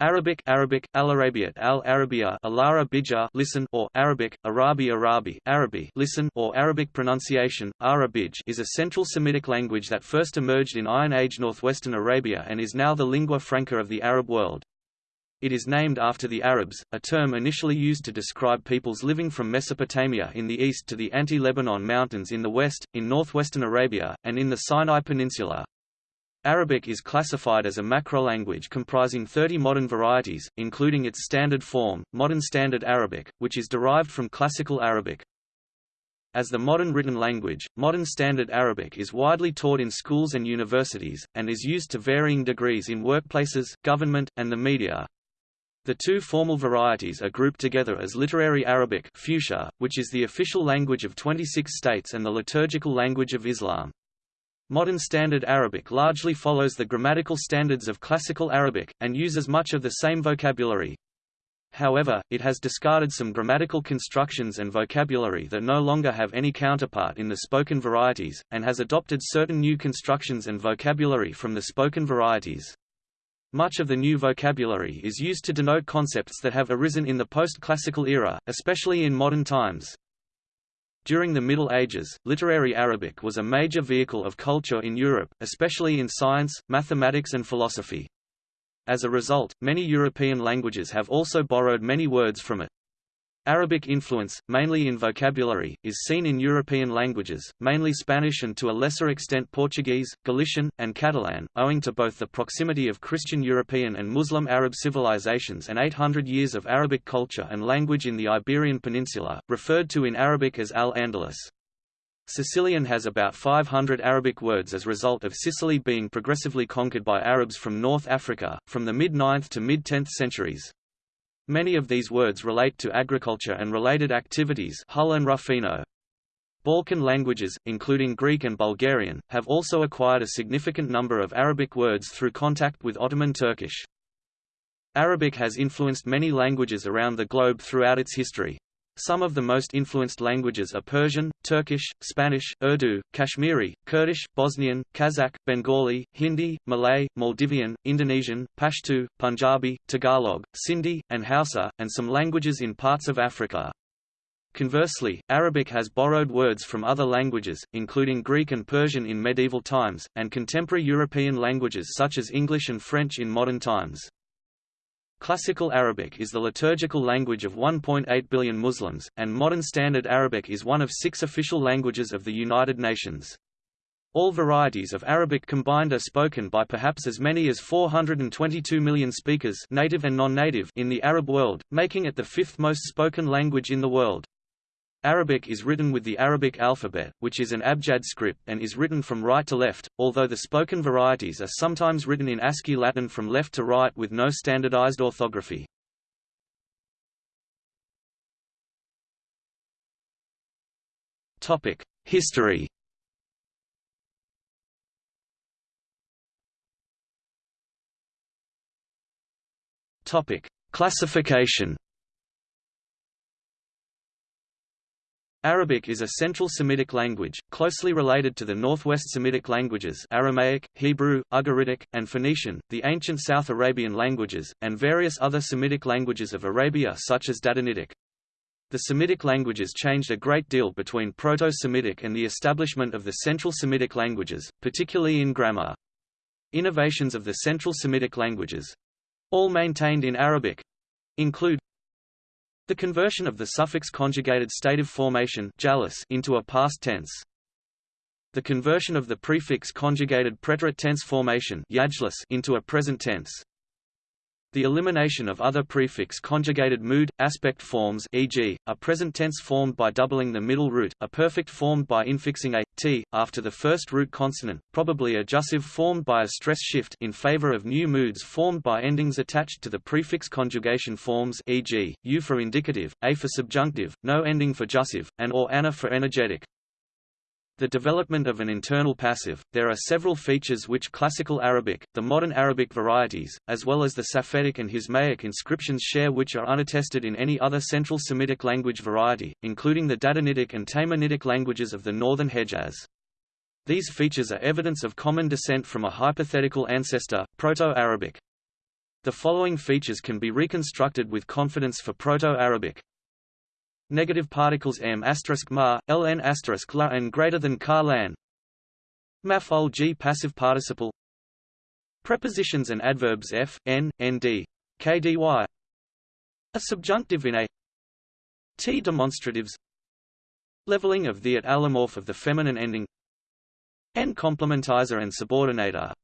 Arabic Arabic Al-Arabiat Al-Arabia Alara Bija listen or Arabic Arabi Arabi Arabi listen or Arabic pronunciation Arabij is a Central Semitic language that first emerged in Iron Age northwestern Arabia and is now the lingua franca of the Arab world. It is named after the Arabs, a term initially used to describe peoples living from Mesopotamia in the east to the Anti-Lebanon Mountains in the west, in northwestern Arabia, and in the Sinai Peninsula. Arabic is classified as a macrolanguage comprising 30 modern varieties, including its standard form, Modern Standard Arabic, which is derived from Classical Arabic. As the modern written language, Modern Standard Arabic is widely taught in schools and universities, and is used to varying degrees in workplaces, government, and the media. The two formal varieties are grouped together as Literary Arabic Fusha, which is the official language of 26 states and the liturgical language of Islam. Modern Standard Arabic largely follows the grammatical standards of Classical Arabic, and uses much of the same vocabulary. However, it has discarded some grammatical constructions and vocabulary that no longer have any counterpart in the spoken varieties, and has adopted certain new constructions and vocabulary from the spoken varieties. Much of the new vocabulary is used to denote concepts that have arisen in the post-classical era, especially in modern times. During the Middle Ages, literary Arabic was a major vehicle of culture in Europe, especially in science, mathematics and philosophy. As a result, many European languages have also borrowed many words from it. Arabic influence, mainly in vocabulary, is seen in European languages, mainly Spanish and to a lesser extent Portuguese, Galician, and Catalan, owing to both the proximity of Christian European and Muslim Arab civilizations and 800 years of Arabic culture and language in the Iberian Peninsula, referred to in Arabic as Al-Andalus. Sicilian has about 500 Arabic words as a result of Sicily being progressively conquered by Arabs from North Africa, from the mid-9th to mid-10th centuries. Many of these words relate to agriculture and related activities Hull and Ruffino. Balkan languages, including Greek and Bulgarian, have also acquired a significant number of Arabic words through contact with Ottoman Turkish. Arabic has influenced many languages around the globe throughout its history. Some of the most influenced languages are Persian, Turkish, Spanish, Urdu, Kashmiri, Kurdish, Bosnian, Kazakh, Bengali, Hindi, Malay, Maldivian, Indonesian, Pashto, Punjabi, Tagalog, Sindhi, and Hausa, and some languages in parts of Africa. Conversely, Arabic has borrowed words from other languages, including Greek and Persian in medieval times, and contemporary European languages such as English and French in modern times. Classical Arabic is the liturgical language of 1.8 billion Muslims, and Modern Standard Arabic is one of six official languages of the United Nations. All varieties of Arabic combined are spoken by perhaps as many as 422 million speakers native and non-native in the Arab world, making it the fifth most spoken language in the world. Arabic is written with the Arabic alphabet, which is an abjad script and is written from right to left, although the spoken varieties are sometimes written in ASCII Latin from left to right with no standardized orthography. History Classification Arabic is a Central Semitic language, closely related to the Northwest Semitic languages Aramaic, Hebrew, Ugaritic, and Phoenician, the ancient South Arabian languages, and various other Semitic languages of Arabia such as Dadanitic. The Semitic languages changed a great deal between Proto-Semitic and the establishment of the Central Semitic languages, particularly in grammar. Innovations of the Central Semitic languages—all maintained in Arabic—include the conversion of the suffix conjugated stative formation into a past tense. The conversion of the prefix conjugated preterite tense formation into a present tense. The elimination of other prefix conjugated mood, aspect forms e.g., a present tense formed by doubling the middle root, a perfect formed by infixing a, t, after the first root consonant, probably a jussive formed by a stress shift in favor of new moods formed by endings attached to the prefix conjugation forms e.g., u for indicative, a for subjunctive, no ending for jussive, and or ana for energetic. The development of an internal passive, there are several features which Classical Arabic, the modern Arabic varieties, as well as the Safaitic and Hismaic inscriptions share which are unattested in any other Central Semitic language variety, including the Dadanitic and Taymanitic languages of the northern Hejaz. These features are evidence of common descent from a hypothetical ancestor, Proto-Arabic. The following features can be reconstructed with confidence for Proto-Arabic. Negative particles m ma, ln la and greater than car lan. Maf'ul g passive participle. Prepositions and adverbs f, n, nd, k, dy. A subjunctive in a t demonstratives. Leveling of the at allomorph of the feminine ending. n complementizer and subordinator.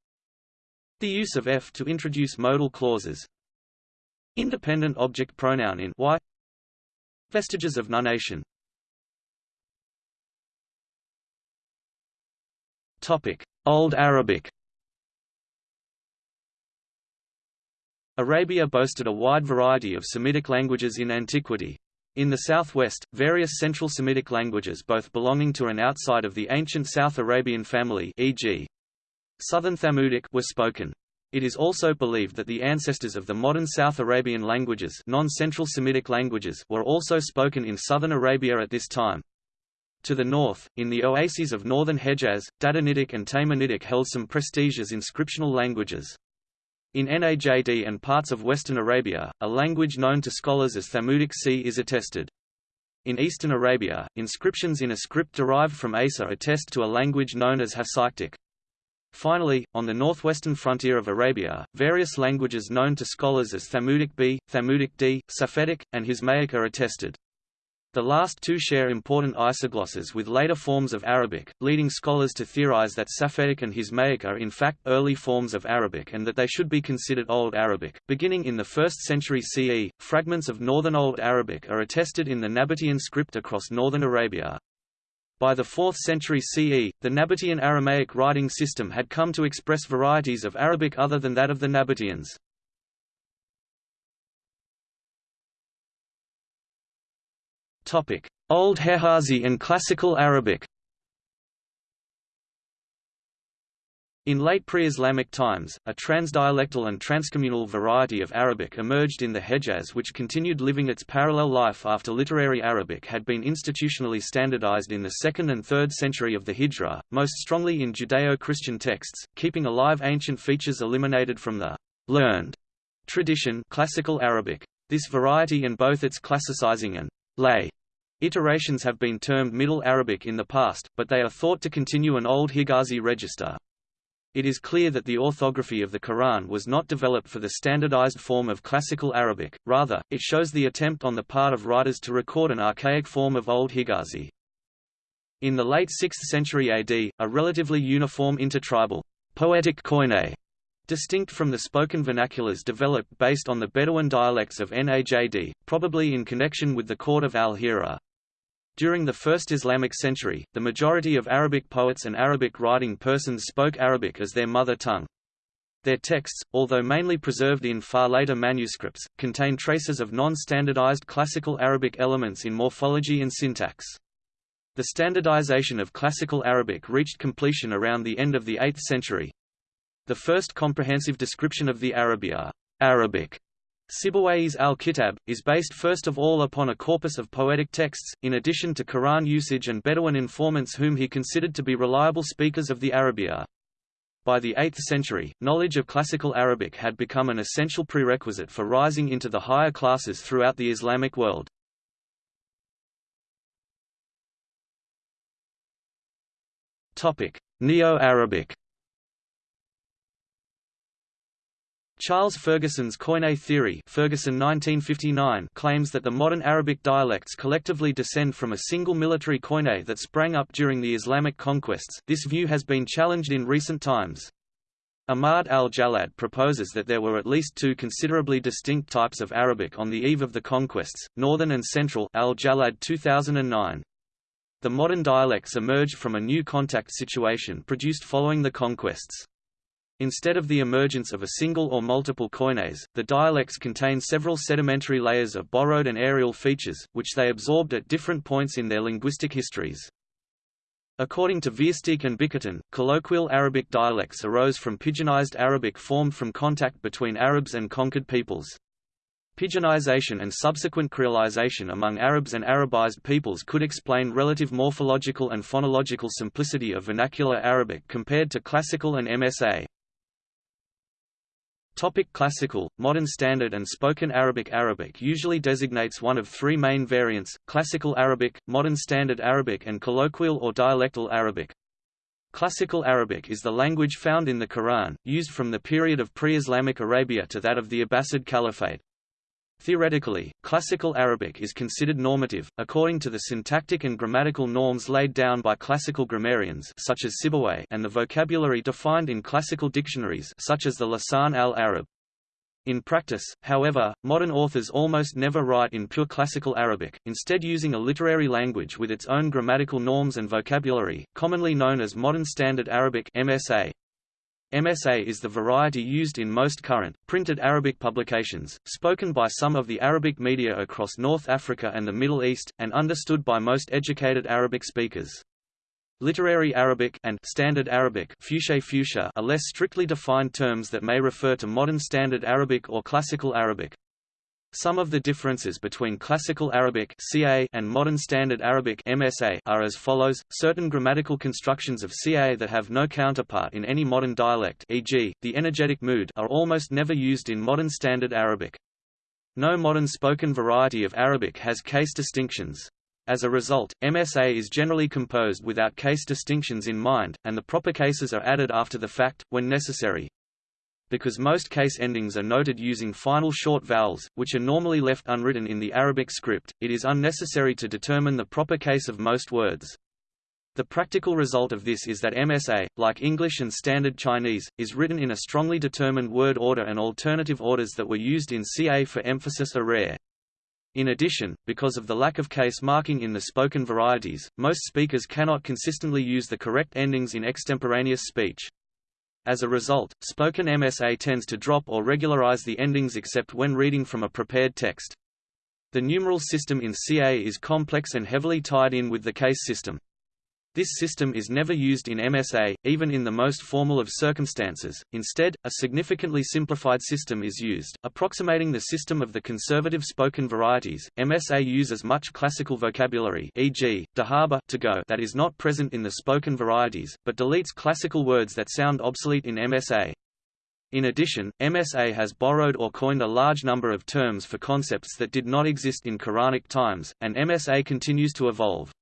The use of f to introduce modal clauses. Independent object pronoun in y. Vestiges of nunation. Topic: Old Arabic. Arabia boasted a wide variety of Semitic languages in antiquity. In the southwest, various Central Semitic languages both belonging to and outside of the ancient South Arabian family e.g. Southern Thamudic were spoken. It is also believed that the ancestors of the modern South Arabian languages non-Central Semitic languages were also spoken in southern Arabia at this time. To the north, in the oases of northern Hejaz, Dadanitic and Taymanitic held some prestige as inscriptional languages. In Najd and parts of western Arabia, a language known to scholars as Thamudic C is attested. In eastern Arabia, inscriptions in a script derived from Asa attest to a language known as Hasaitic. Finally, on the northwestern frontier of Arabia, various languages known to scholars as Thamudic B, Thamudic D, Safaitic, and Hismaic are attested. The last two share important isoglosses with later forms of Arabic, leading scholars to theorize that Safaitic and Hismaic are in fact early forms of Arabic and that they should be considered Old Arabic. Beginning in the 1st century CE, fragments of Northern Old Arabic are attested in the Nabatean script across northern Arabia. By the 4th century CE, the Nabatean Aramaic writing system had come to express varieties of Arabic other than that of the Nabateans. Old Hijazi and Classical Arabic In late pre-Islamic times, a transdialectal and transcommunal variety of Arabic emerged in the Hejaz which continued living its parallel life after literary Arabic had been institutionally standardized in the 2nd and 3rd century of the Hijra, most strongly in Judeo-Christian texts, keeping alive ancient features eliminated from the learned tradition classical Arabic. This variety and both its classicizing and lay iterations have been termed Middle Arabic in the past, but they are thought to continue an Old Hijazi register. It is clear that the orthography of the Quran was not developed for the standardized form of Classical Arabic, rather, it shows the attempt on the part of writers to record an archaic form of Old Hijazi. In the late 6th century AD, a relatively uniform intertribal poetic Koine, distinct from the spoken vernaculars developed based on the Bedouin dialects of Najd, probably in connection with the court of al-Hira. During the first Islamic century, the majority of Arabic poets and Arabic writing persons spoke Arabic as their mother tongue. Their texts, although mainly preserved in far later manuscripts, contain traces of non-standardized classical Arabic elements in morphology and syntax. The standardization of classical Arabic reached completion around the end of the 8th century. The first comprehensive description of the Arabia Arabic Sibawayh's al-Kitab, is based first of all upon a corpus of poetic texts, in addition to Quran usage and Bedouin informants whom he considered to be reliable speakers of the Arabia. By the 8th century, knowledge of classical Arabic had become an essential prerequisite for rising into the higher classes throughout the Islamic world. Neo-Arabic Charles Ferguson's Koine theory Ferguson 1959 claims that the modern Arabic dialects collectively descend from a single military Koine that sprang up during the Islamic conquests this view has been challenged in recent times. Ahmad al-Jallad proposes that there were at least two considerably distinct types of Arabic on the eve of the conquests, Northern and Central al-Jallad 2009. The modern dialects emerged from a new contact situation produced following the conquests. Instead of the emergence of a single or multiple koines, the dialects contain several sedimentary layers of borrowed and areal features, which they absorbed at different points in their linguistic histories. According to Versteegh and Bickerton, colloquial Arabic dialects arose from pidginized Arabic formed from contact between Arabs and conquered peoples. Pidginization and subsequent creolization among Arabs and Arabized peoples could explain relative morphological and phonological simplicity of vernacular Arabic compared to classical and MSA. Topic classical, modern Standard and Spoken Arabic Arabic usually designates one of three main variants, Classical Arabic, Modern Standard Arabic and Colloquial or Dialectal Arabic. Classical Arabic is the language found in the Quran, used from the period of pre-Islamic Arabia to that of the Abbasid Caliphate. Theoretically, Classical Arabic is considered normative, according to the syntactic and grammatical norms laid down by classical grammarians such as Sibawayh and the vocabulary defined in classical dictionaries such as the Lisan al-Arab. In practice, however, modern authors almost never write in pure classical Arabic, instead using a literary language with its own grammatical norms and vocabulary, commonly known as Modern Standard Arabic MSA. MSA is the variety used in most current, printed Arabic publications, spoken by some of the Arabic media across North Africa and the Middle East, and understood by most educated Arabic speakers. Literary Arabic and Standard Arabic fusha are less strictly defined terms that may refer to modern Standard Arabic or Classical Arabic. Some of the differences between Classical Arabic (CA) and Modern Standard Arabic (MSA) are as follows: certain grammatical constructions of CA that have no counterpart in any modern dialect, e.g., the energetic mood, are almost never used in Modern Standard Arabic. No modern spoken variety of Arabic has case distinctions. As a result, MSA is generally composed without case distinctions in mind, and the proper cases are added after the fact, when necessary. Because most case endings are noted using final short vowels, which are normally left unwritten in the Arabic script, it is unnecessary to determine the proper case of most words. The practical result of this is that MSA, like English and Standard Chinese, is written in a strongly determined word order and alternative orders that were used in CA for emphasis are rare. In addition, because of the lack of case marking in the spoken varieties, most speakers cannot consistently use the correct endings in extemporaneous speech. As a result, spoken MSA tends to drop or regularize the endings except when reading from a prepared text. The numeral system in CA is complex and heavily tied in with the case system. This system is never used in MSA, even in the most formal of circumstances. Instead, a significantly simplified system is used, approximating the system of the conservative spoken varieties. MSA uses much classical vocabulary, e.g., dahaba to go, that is not present in the spoken varieties, but deletes classical words that sound obsolete in MSA. In addition, MSA has borrowed or coined a large number of terms for concepts that did not exist in Quranic times, and MSA continues to evolve.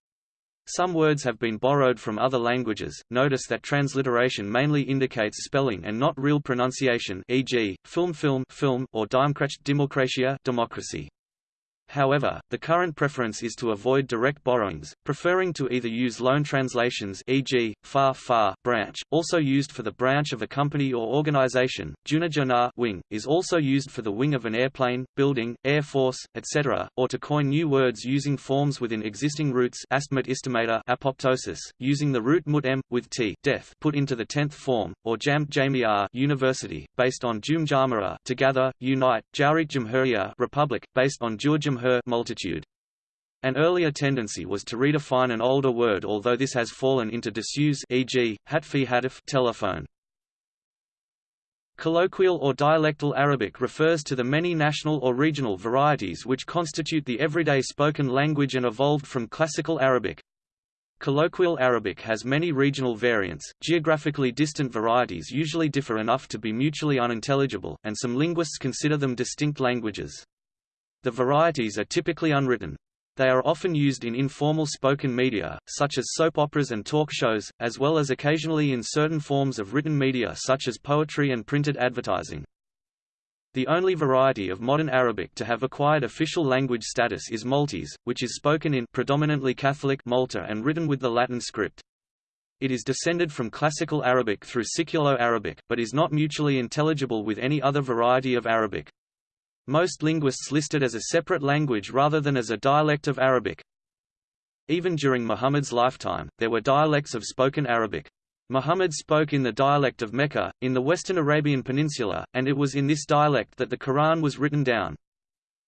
Some words have been borrowed from other languages. Notice that transliteration mainly indicates spelling and not real pronunciation, e.g., film film film or Demokratie democratia democracy. However, the current preference is to avoid direct borrowings, preferring to either use loan translations e.g., far far branch, also used for the branch of a company or organization, junajana wing, is also used for the wing of an airplane, building, air force, etc., or to coin new words using forms within existing roots astmat istimata apoptosis, using the root mut m, with t death put into the tenth form, or jam jamia university, based on jum jamara together, unite, jaurik jamhuriya republic, based on jur her multitude. An earlier tendency was to redefine an older word although this has fallen into disuse e.g., hatfi hatif telephone. Colloquial or dialectal Arabic refers to the many national or regional varieties which constitute the everyday spoken language and evolved from Classical Arabic. Colloquial Arabic has many regional variants, geographically distant varieties usually differ enough to be mutually unintelligible, and some linguists consider them distinct languages. The varieties are typically unwritten. They are often used in informal spoken media, such as soap operas and talk shows, as well as occasionally in certain forms of written media such as poetry and printed advertising. The only variety of modern Arabic to have acquired official language status is Maltese, which is spoken in predominantly Catholic Malta and written with the Latin script. It is descended from Classical Arabic through Siculo-Arabic, but is not mutually intelligible with any other variety of Arabic. Most linguists list it as a separate language rather than as a dialect of Arabic. Even during Muhammad's lifetime, there were dialects of spoken Arabic. Muhammad spoke in the dialect of Mecca, in the western Arabian Peninsula, and it was in this dialect that the Quran was written down.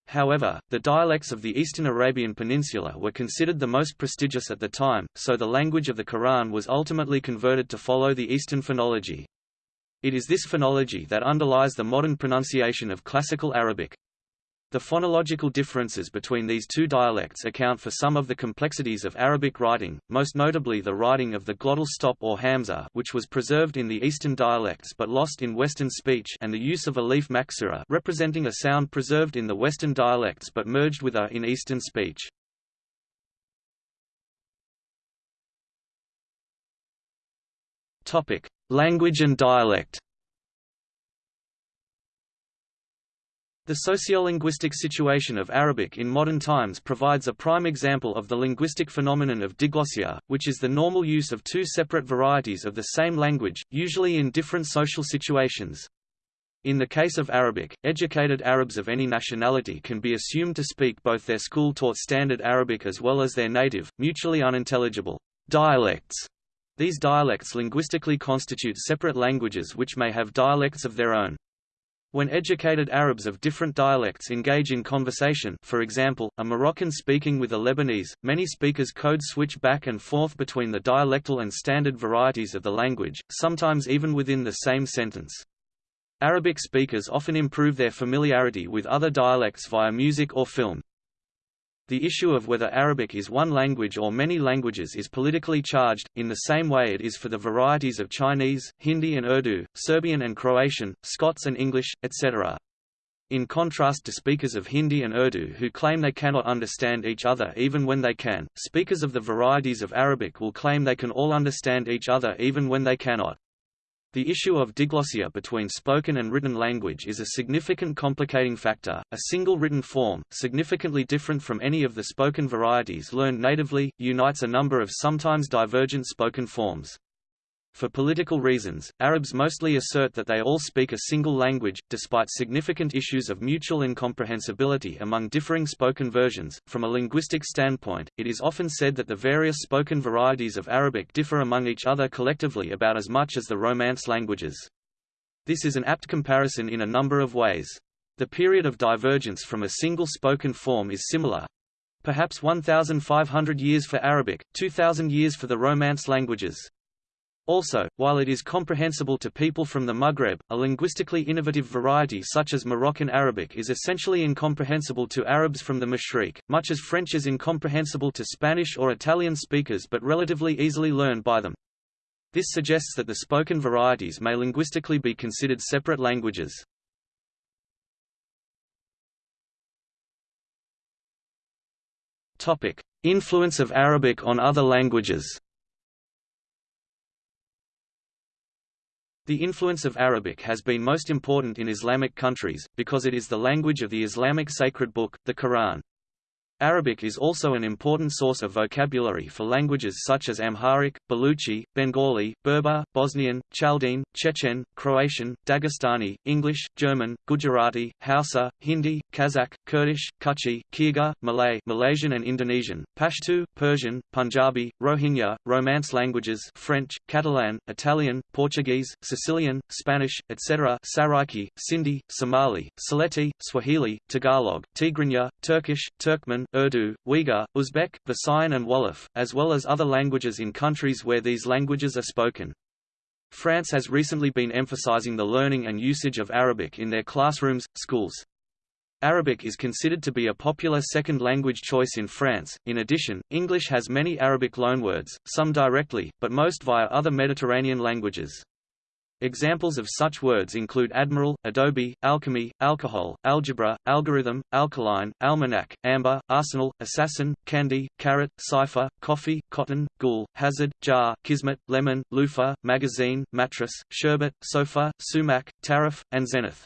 However, the dialects of the eastern Arabian Peninsula were considered the most prestigious at the time, so the language of the Quran was ultimately converted to follow the Eastern phonology. It is this phonology that underlies the modern pronunciation of Classical Arabic. The phonological differences between these two dialects account for some of the complexities of Arabic writing, most notably the writing of the glottal stop or hamza which was preserved in the Eastern dialects but lost in Western speech and the use of alif maksura representing a sound preserved in the Western dialects but merged with a in Eastern speech. Language and dialect The sociolinguistic situation of Arabic in modern times provides a prime example of the linguistic phenomenon of diglossia, which is the normal use of two separate varieties of the same language, usually in different social situations. In the case of Arabic, educated Arabs of any nationality can be assumed to speak both their school-taught standard Arabic as well as their native, mutually unintelligible, dialects. These dialects linguistically constitute separate languages which may have dialects of their own. When educated Arabs of different dialects engage in conversation for example, a Moroccan speaking with a Lebanese, many speakers code switch back and forth between the dialectal and standard varieties of the language, sometimes even within the same sentence. Arabic speakers often improve their familiarity with other dialects via music or film. The issue of whether Arabic is one language or many languages is politically charged, in the same way it is for the varieties of Chinese, Hindi and Urdu, Serbian and Croatian, Scots and English, etc. In contrast to speakers of Hindi and Urdu who claim they cannot understand each other even when they can, speakers of the varieties of Arabic will claim they can all understand each other even when they cannot. The issue of diglossia between spoken and written language is a significant complicating factor. A single written form, significantly different from any of the spoken varieties learned natively, unites a number of sometimes divergent spoken forms. For political reasons, Arabs mostly assert that they all speak a single language, despite significant issues of mutual incomprehensibility among differing spoken versions. From a linguistic standpoint, it is often said that the various spoken varieties of Arabic differ among each other collectively about as much as the Romance languages. This is an apt comparison in a number of ways. The period of divergence from a single spoken form is similar, perhaps 1,500 years for Arabic, 2,000 years for the Romance languages. Also, while it is comprehensible to people from the Maghreb, a linguistically innovative variety such as Moroccan Arabic is essentially incomprehensible to Arabs from the Mashriq, much as French is incomprehensible to Spanish or Italian speakers but relatively easily learned by them. This suggests that the spoken varieties may linguistically be considered separate languages. Influence of Arabic on other languages The influence of Arabic has been most important in Islamic countries, because it is the language of the Islamic sacred book, the Quran. Arabic is also an important source of vocabulary for languages such as Amharic, Baluchi, Bengali, Berber, Bosnian, Chaldean, Chechen, Croatian, Dagestani, English, German, Gujarati, Hausa, Hindi, Kazakh, Kurdish, Kutchi, Kyrgyz, Malay, Malaysian and Indonesian, Pashto, Persian, Punjabi, Rohingya, Romance languages French, Catalan, Italian, Portuguese, Sicilian, Spanish, etc. Saraiki, Sindhi, Somali, Sylheti, Swahili, Tagalog, Tigrinya, Turkish, Turkmen, Urdu, Uyghur, Uzbek, Visayan and Wolof, as well as other languages in countries where these languages are spoken. France has recently been emphasizing the learning and usage of Arabic in their classrooms, schools. Arabic is considered to be a popular second language choice in France. In addition, English has many Arabic loanwords, some directly, but most via other Mediterranean languages. Examples of such words include admiral, adobe, alchemy, alcohol, algebra, algorithm, alkaline, almanac, amber, arsenal, assassin, candy, carrot, cipher, coffee, cotton, ghoul, hazard, jar, kismet, lemon, loofah, magazine, mattress, sherbet, sofa, sumac, tariff, and zenith.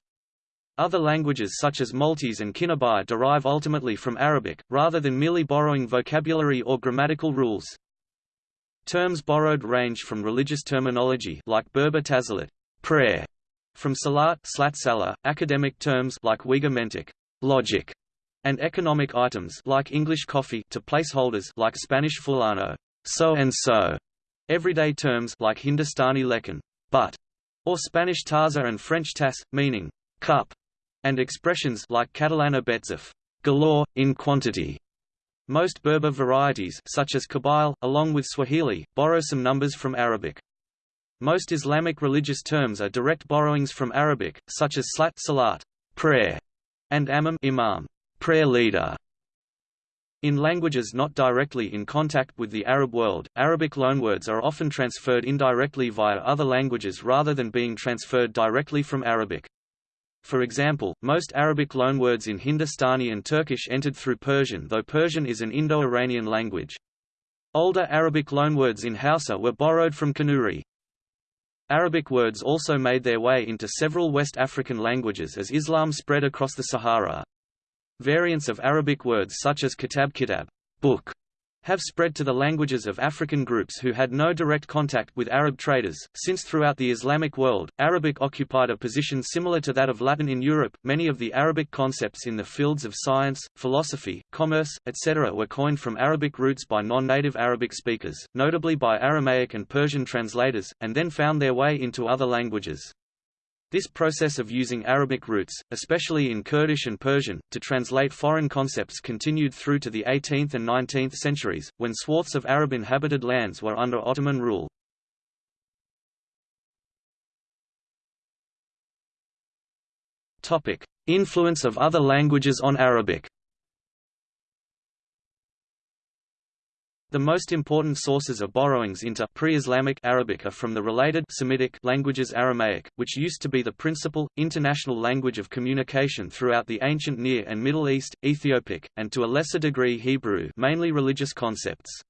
Other languages such as Maltese and Kinubi derive ultimately from Arabic, rather than merely borrowing vocabulary or grammatical rules. Terms borrowed range from religious terminology like Berber tazalat, prayer, from salat slat salah, academic terms like Uyghur mentik, logic, and economic items like English coffee to placeholders like Spanish fulano, so and so. Everyday terms like Hindustani lekan, but, or Spanish taza and French tas, meaning cup, and expressions like Catalana betzef, galore, in quantity. Most Berber varieties such as Kabyle, along with Swahili, borrow some numbers from Arabic. Most Islamic religious terms are direct borrowings from Arabic, such as slat salat, prayer, and amam imam, prayer leader. In languages not directly in contact with the Arab world, Arabic loanwords are often transferred indirectly via other languages rather than being transferred directly from Arabic. For example, most Arabic loanwords in Hindustani and Turkish entered through Persian though Persian is an Indo-Iranian language. Older Arabic loanwords in Hausa were borrowed from Kanuri. Arabic words also made their way into several West African languages as Islam spread across the Sahara. Variants of Arabic words such as kitab kitab book, have spread to the languages of African groups who had no direct contact with Arab traders, since throughout the Islamic world, Arabic occupied a position similar to that of Latin in Europe. Many of the Arabic concepts in the fields of science, philosophy, commerce, etc. were coined from Arabic roots by non-native Arabic speakers, notably by Aramaic and Persian translators, and then found their way into other languages. This process of using Arabic roots, especially in Kurdish and Persian, to translate foreign concepts continued through to the 18th and 19th centuries, when swaths of Arab-inhabited lands were under Ottoman rule. Influence of other languages on Arabic The most important sources of borrowings into pre-Islamic Arabic are from the related Semitic languages Aramaic, which used to be the principal, international language of communication throughout the ancient Near and Middle East, Ethiopic, and to a lesser degree Hebrew mainly religious concepts.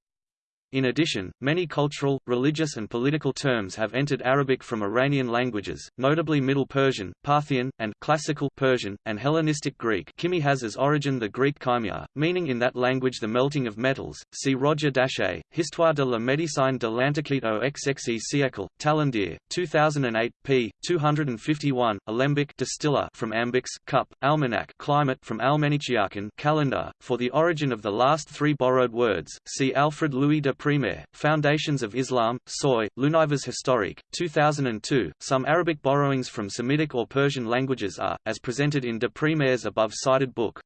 In addition, many cultural, religious and political terms have entered Arabic from Iranian languages, notably Middle Persian, Parthian, and Classical Persian, and Hellenistic Greek Kimi has as origin the Greek chimia, meaning in that language the melting of metals. See Roger Dachez, Histoire de la médecine de l'Antiquité au XXe siècle, Tallandier, 2008, p. 251, Alembic distiller from Ambix, cup, Almanac climate from Almaniciacan calendar. For the origin of the last three borrowed words, see Alfred Louis de Prémare, Foundations of Islam, Soy, L'Univers historique, 2002. Some Arabic borrowings from Semitic or Persian languages are, as presented in de Prémare's above-cited book.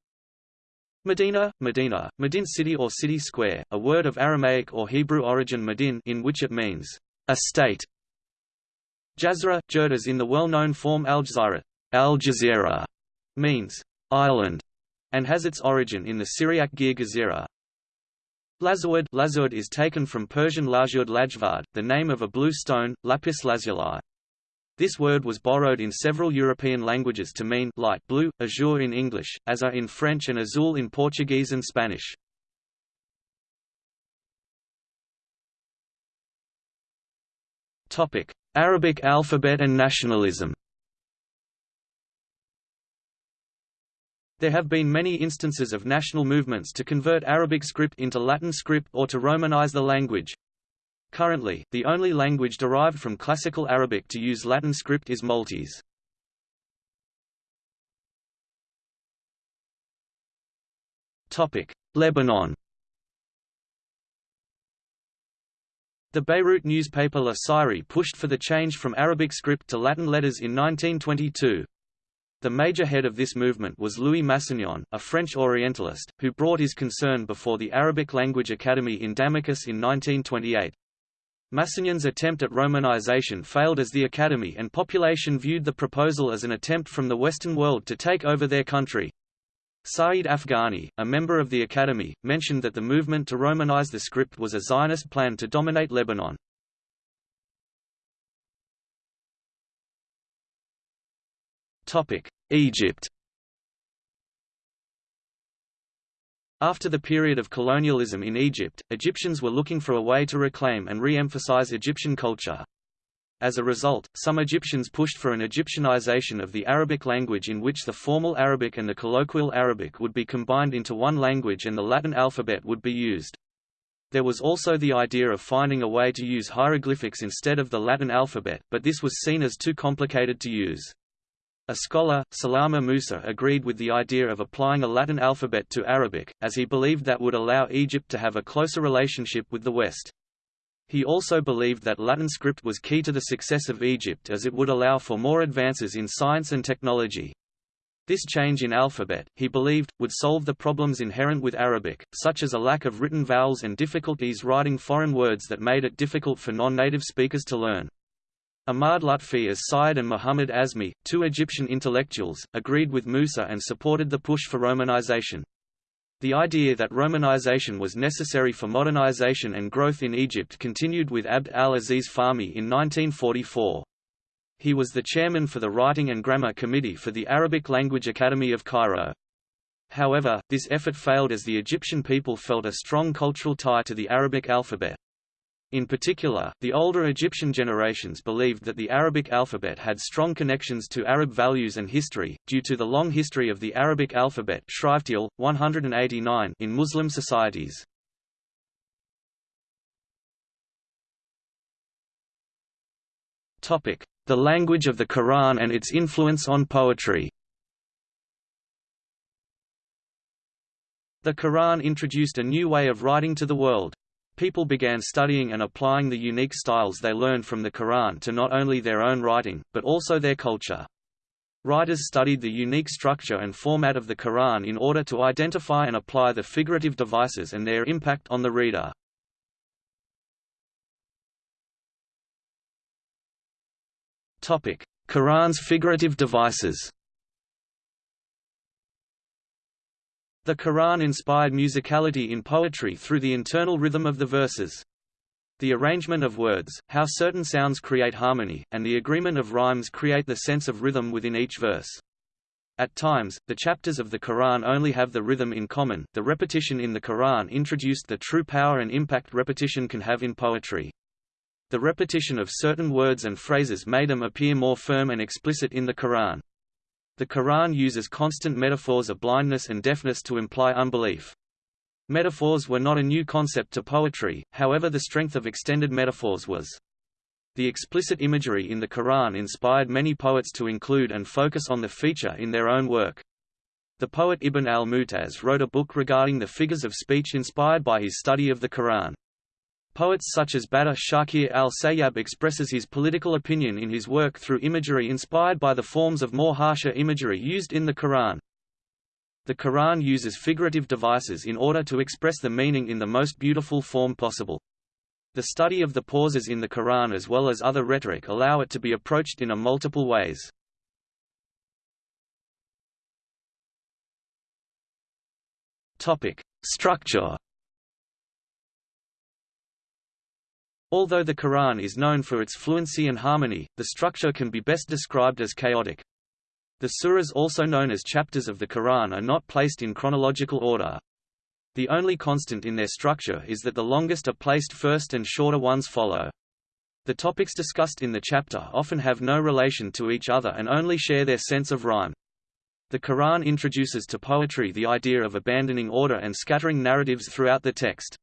Medina, Medina, Medin city or city square, a word of Aramaic or Hebrew origin Medin in which it means, a state. Jazra, Jerdas in the well-known form Al-Jazirat, Al Jazeera, means, island, and has its origin in the Syriac Gir Gezira, Lazurd, Lazurd is taken from Persian Lajurd Lajvad, the name of a blue stone, lapis lazuli. This word was borrowed in several European languages to mean light blue, azure in English, azur in French and azul in Portuguese and Spanish. Topic: Arabic alphabet and nationalism. There have been many instances of national movements to convert Arabic script into Latin script or to Romanize the language. Currently, the only language derived from Classical Arabic to use Latin script is Maltese. Lebanon The Beirut newspaper La Syrie pushed for the change from Arabic script to Latin letters in 1922. The major head of this movement was Louis Massignon, a French Orientalist, who brought his concern before the Arabic Language Academy in Damascus in 1928. Massignon's attempt at Romanization failed as the Academy and population viewed the proposal as an attempt from the Western world to take over their country. Saeed Afghani, a member of the Academy, mentioned that the movement to Romanize the script was a Zionist plan to dominate Lebanon. Egypt After the period of colonialism in Egypt, Egyptians were looking for a way to reclaim and re-emphasize Egyptian culture. As a result, some Egyptians pushed for an Egyptianization of the Arabic language in which the formal Arabic and the colloquial Arabic would be combined into one language and the Latin alphabet would be used. There was also the idea of finding a way to use hieroglyphics instead of the Latin alphabet, but this was seen as too complicated to use. A scholar, Salama Musa agreed with the idea of applying a Latin alphabet to Arabic, as he believed that would allow Egypt to have a closer relationship with the West. He also believed that Latin script was key to the success of Egypt as it would allow for more advances in science and technology. This change in alphabet, he believed, would solve the problems inherent with Arabic, such as a lack of written vowels and difficulties writing foreign words that made it difficult for non-native speakers to learn. Ahmad Lutfi as Sayyid and Muhammad Azmi, two Egyptian intellectuals, agreed with Musa and supported the push for Romanization. The idea that Romanization was necessary for modernization and growth in Egypt continued with Abd al-Aziz Fahmy in 1944. He was the chairman for the Writing and Grammar Committee for the Arabic Language Academy of Cairo. However, this effort failed as the Egyptian people felt a strong cultural tie to the Arabic alphabet. In particular, the older Egyptian generations believed that the Arabic alphabet had strong connections to Arab values and history, due to the long history of the Arabic alphabet 189 in Muslim societies. The language of the Quran and its influence on poetry The Quran introduced a new way of writing to the world. People began studying and applying the unique styles they learned from the Quran to not only their own writing, but also their culture. Writers studied the unique structure and format of the Quran in order to identify and apply the figurative devices and their impact on the reader. Quran's figurative devices The Quran inspired musicality in poetry through the internal rhythm of the verses. The arrangement of words, how certain sounds create harmony, and the agreement of rhymes create the sense of rhythm within each verse. At times, the chapters of the Quran only have the rhythm in common. The repetition in the Quran introduced the true power and impact repetition can have in poetry. The repetition of certain words and phrases made them appear more firm and explicit in the Quran. The Quran uses constant metaphors of blindness and deafness to imply unbelief. Metaphors were not a new concept to poetry, however the strength of extended metaphors was. The explicit imagery in the Quran inspired many poets to include and focus on the feature in their own work. The poet Ibn al-Mutaz wrote a book regarding the figures of speech inspired by his study of the Quran. Poets such as Badr Shakir al-Sayyab expresses his political opinion in his work through imagery inspired by the forms of more harsher imagery used in the Quran. The Quran uses figurative devices in order to express the meaning in the most beautiful form possible. The study of the pauses in the Quran as well as other rhetoric allow it to be approached in a multiple ways. Structure Although the Quran is known for its fluency and harmony, the structure can be best described as chaotic. The surahs also known as chapters of the Quran are not placed in chronological order. The only constant in their structure is that the longest are placed first and shorter ones follow. The topics discussed in the chapter often have no relation to each other and only share their sense of rhyme. The Quran introduces to poetry the idea of abandoning order and scattering narratives throughout the text.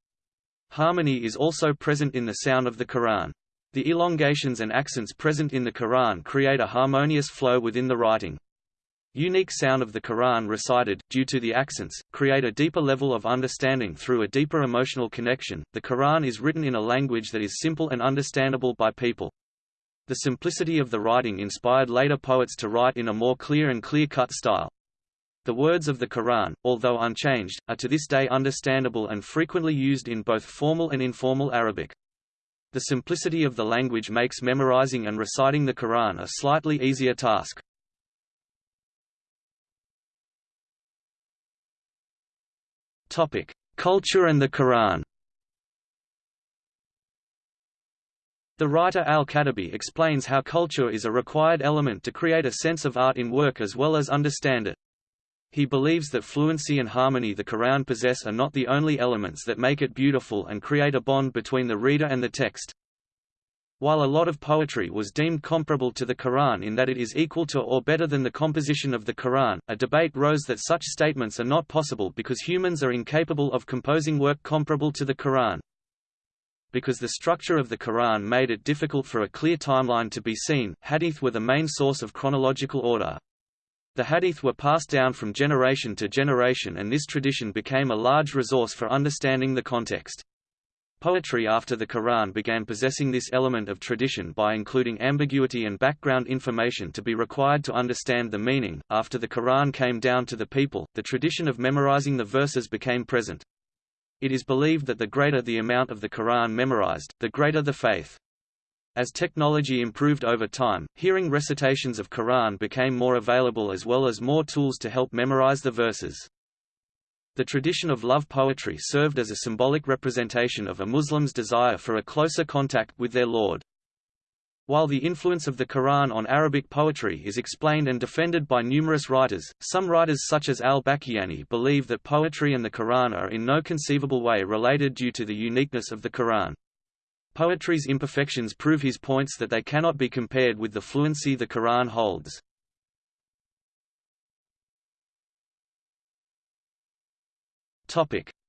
Harmony is also present in the sound of the Quran. The elongations and accents present in the Quran create a harmonious flow within the writing. Unique sound of the Quran recited, due to the accents, create a deeper level of understanding through a deeper emotional connection. The Quran is written in a language that is simple and understandable by people. The simplicity of the writing inspired later poets to write in a more clear and clear-cut style. The words of the Quran, although unchanged, are to this day understandable and frequently used in both formal and informal Arabic. The simplicity of the language makes memorizing and reciting the Quran a slightly easier task. Topic: Culture and the Quran. The writer al-Khattabi explains how culture is a required element to create a sense of art in work as well as understand it. He believes that fluency and harmony the Quran possess are not the only elements that make it beautiful and create a bond between the reader and the text. While a lot of poetry was deemed comparable to the Quran in that it is equal to or better than the composition of the Quran, a debate rose that such statements are not possible because humans are incapable of composing work comparable to the Quran. Because the structure of the Quran made it difficult for a clear timeline to be seen, hadith were the main source of chronological order. The hadith were passed down from generation to generation and this tradition became a large resource for understanding the context. Poetry after the Quran began possessing this element of tradition by including ambiguity and background information to be required to understand the meaning. After the Quran came down to the people, the tradition of memorizing the verses became present. It is believed that the greater the amount of the Quran memorized, the greater the faith. As technology improved over time, hearing recitations of Quran became more available as well as more tools to help memorize the verses. The tradition of love poetry served as a symbolic representation of a Muslim's desire for a closer contact with their Lord. While the influence of the Quran on Arabic poetry is explained and defended by numerous writers, some writers such as al-Baqillani believe that poetry and the Quran are in no conceivable way related due to the uniqueness of the Quran. Poetry's imperfections prove his points that they cannot be compared with the fluency the Quran holds.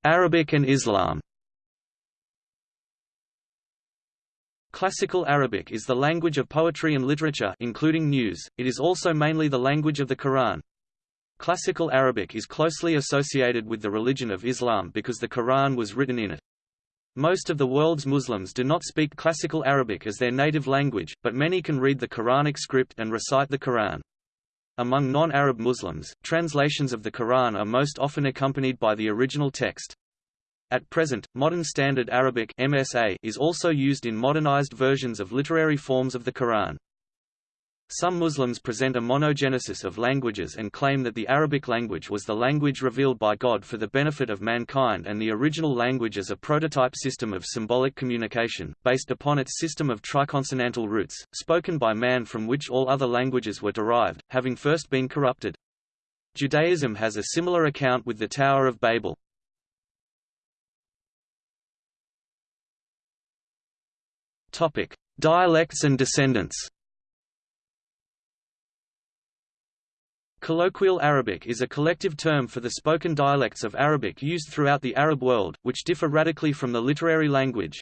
Arabic and Islam Classical Arabic is the language of poetry and literature including news, it is also mainly the language of the Quran. Classical Arabic is closely associated with the religion of Islam because the Quran was written in it. Most of the world's Muslims do not speak Classical Arabic as their native language, but many can read the Quranic script and recite the Quran. Among non-Arab Muslims, translations of the Quran are most often accompanied by the original text. At present, Modern Standard Arabic MSA is also used in modernized versions of literary forms of the Quran. Some Muslims present a monogenesis of languages and claim that the Arabic language was the language revealed by God for the benefit of mankind and the original language as a prototype system of symbolic communication, based upon its system of triconsonantal roots, spoken by man from which all other languages were derived, having first been corrupted. Judaism has a similar account with the Tower of Babel. Dialects and descendants Colloquial Arabic is a collective term for the spoken dialects of Arabic used throughout the Arab world, which differ radically from the literary language.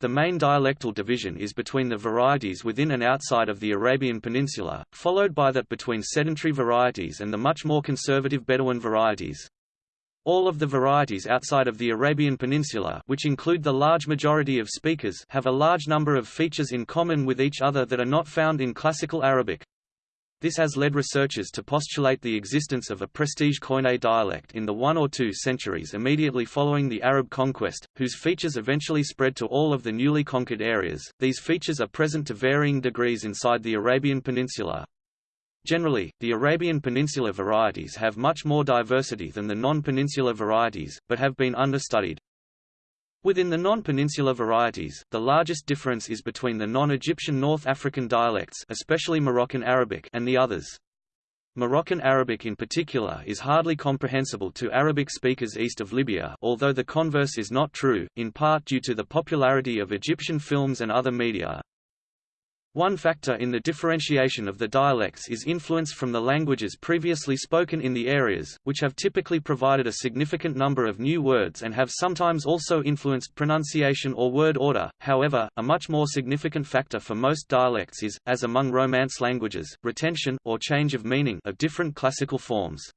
The main dialectal division is between the varieties within and outside of the Arabian Peninsula, followed by that between sedentary varieties and the much more conservative Bedouin varieties. All of the varieties outside of the Arabian Peninsula which include the large majority of speakers have a large number of features in common with each other that are not found in Classical Arabic. This has led researchers to postulate the existence of a prestige Koine dialect in the one or two centuries immediately following the Arab conquest, whose features eventually spread to all of the newly conquered areas. These features are present to varying degrees inside the Arabian Peninsula. Generally, the Arabian Peninsula varieties have much more diversity than the non-peninsular varieties, but have been understudied. Within the non-peninsular varieties, the largest difference is between the non-Egyptian North African dialects especially Moroccan Arabic and the others. Moroccan Arabic in particular is hardly comprehensible to Arabic speakers east of Libya although the converse is not true, in part due to the popularity of Egyptian films and other media. One factor in the differentiation of the dialects is influence from the languages previously spoken in the areas, which have typically provided a significant number of new words and have sometimes also influenced pronunciation or word order. However, a much more significant factor for most dialects is, as among Romance languages, retention or change of meaning of different classical forms.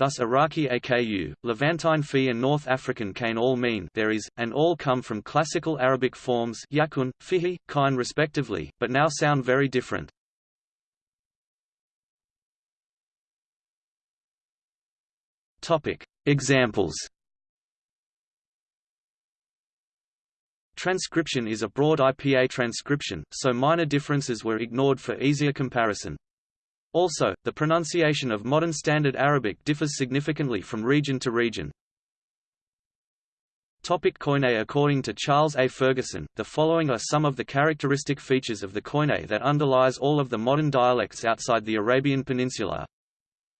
Thus Iraqi Aku, Levantine Fi and North African Kain all mean there is, and all come from classical Arabic forms yakun, fihi, kain respectively, but now sound very different. Examples Transcription is a broad IPA transcription, so minor differences were ignored for easier comparison. Also, the pronunciation of modern Standard Arabic differs significantly from region to region. Topic Koine According to Charles A. Ferguson, the following are some of the characteristic features of the Koine that underlies all of the modern dialects outside the Arabian Peninsula.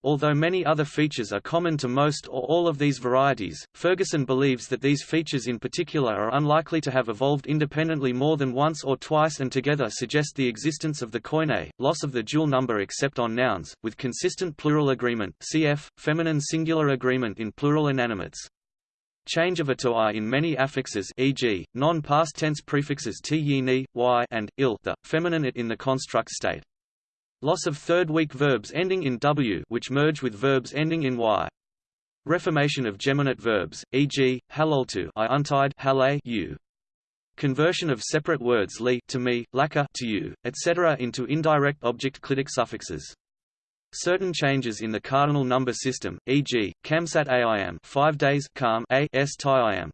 Although many other features are common to most or all of these varieties, Ferguson believes that these features in particular are unlikely to have evolved independently more than once or twice and together suggest the existence of the koine, loss of the dual number except on nouns, with consistent plural agreement cf. feminine singular agreement in plural inanimates. Change of a to i in many affixes e.g., non-past tense prefixes t y, and il the, feminine it in the construct state. Loss of third weak verbs ending in w which merge with verbs ending in y. Reformation of geminate verbs, e.g., haloltu I untied hale you. Conversion of separate words li to me, laka to you, etc. into indirect object clitic suffixes. Certain changes in the cardinal number system, e.g., kamsat aim 5 days calm a s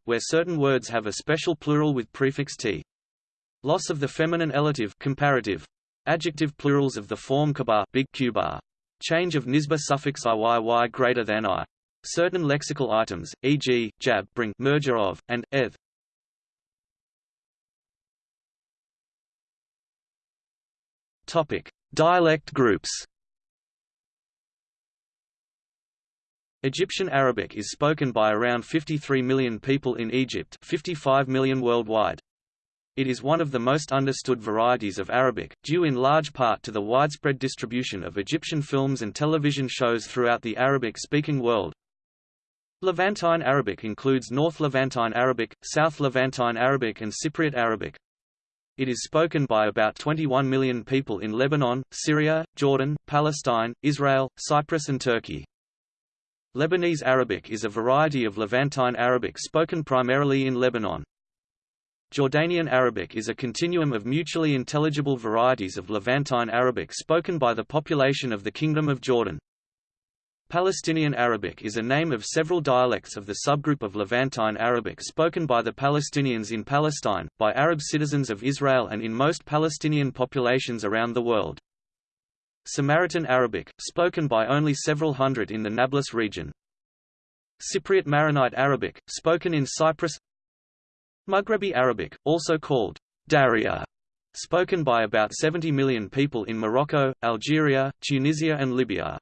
where certain words have a special plural with prefix t. Loss of the feminine elative comparative. Adjective plurals of the form kabar big kubar. Change of nisba suffix iyy greater than i. Certain lexical items, e.g., jab bring merger of, and, eth. Topic. Dialect groups Egyptian Arabic is spoken by around 53 million people in Egypt 55 million worldwide. It is one of the most understood varieties of Arabic, due in large part to the widespread distribution of Egyptian films and television shows throughout the Arabic-speaking world. Levantine Arabic includes North Levantine Arabic, South Levantine Arabic and Cypriot Arabic. It is spoken by about 21 million people in Lebanon, Syria, Jordan, Palestine, Israel, Cyprus and Turkey. Lebanese Arabic is a variety of Levantine Arabic spoken primarily in Lebanon. Jordanian Arabic is a continuum of mutually intelligible varieties of Levantine Arabic spoken by the population of the Kingdom of Jordan. Palestinian Arabic is a name of several dialects of the subgroup of Levantine Arabic spoken by the Palestinians in Palestine, by Arab citizens of Israel and in most Palestinian populations around the world. Samaritan Arabic, spoken by only several hundred in the Nablus region. Cypriot Maronite Arabic, spoken in Cyprus Maghrebi Arabic, also called Darija, spoken by about 70 million people in Morocco, Algeria, Tunisia and Libya.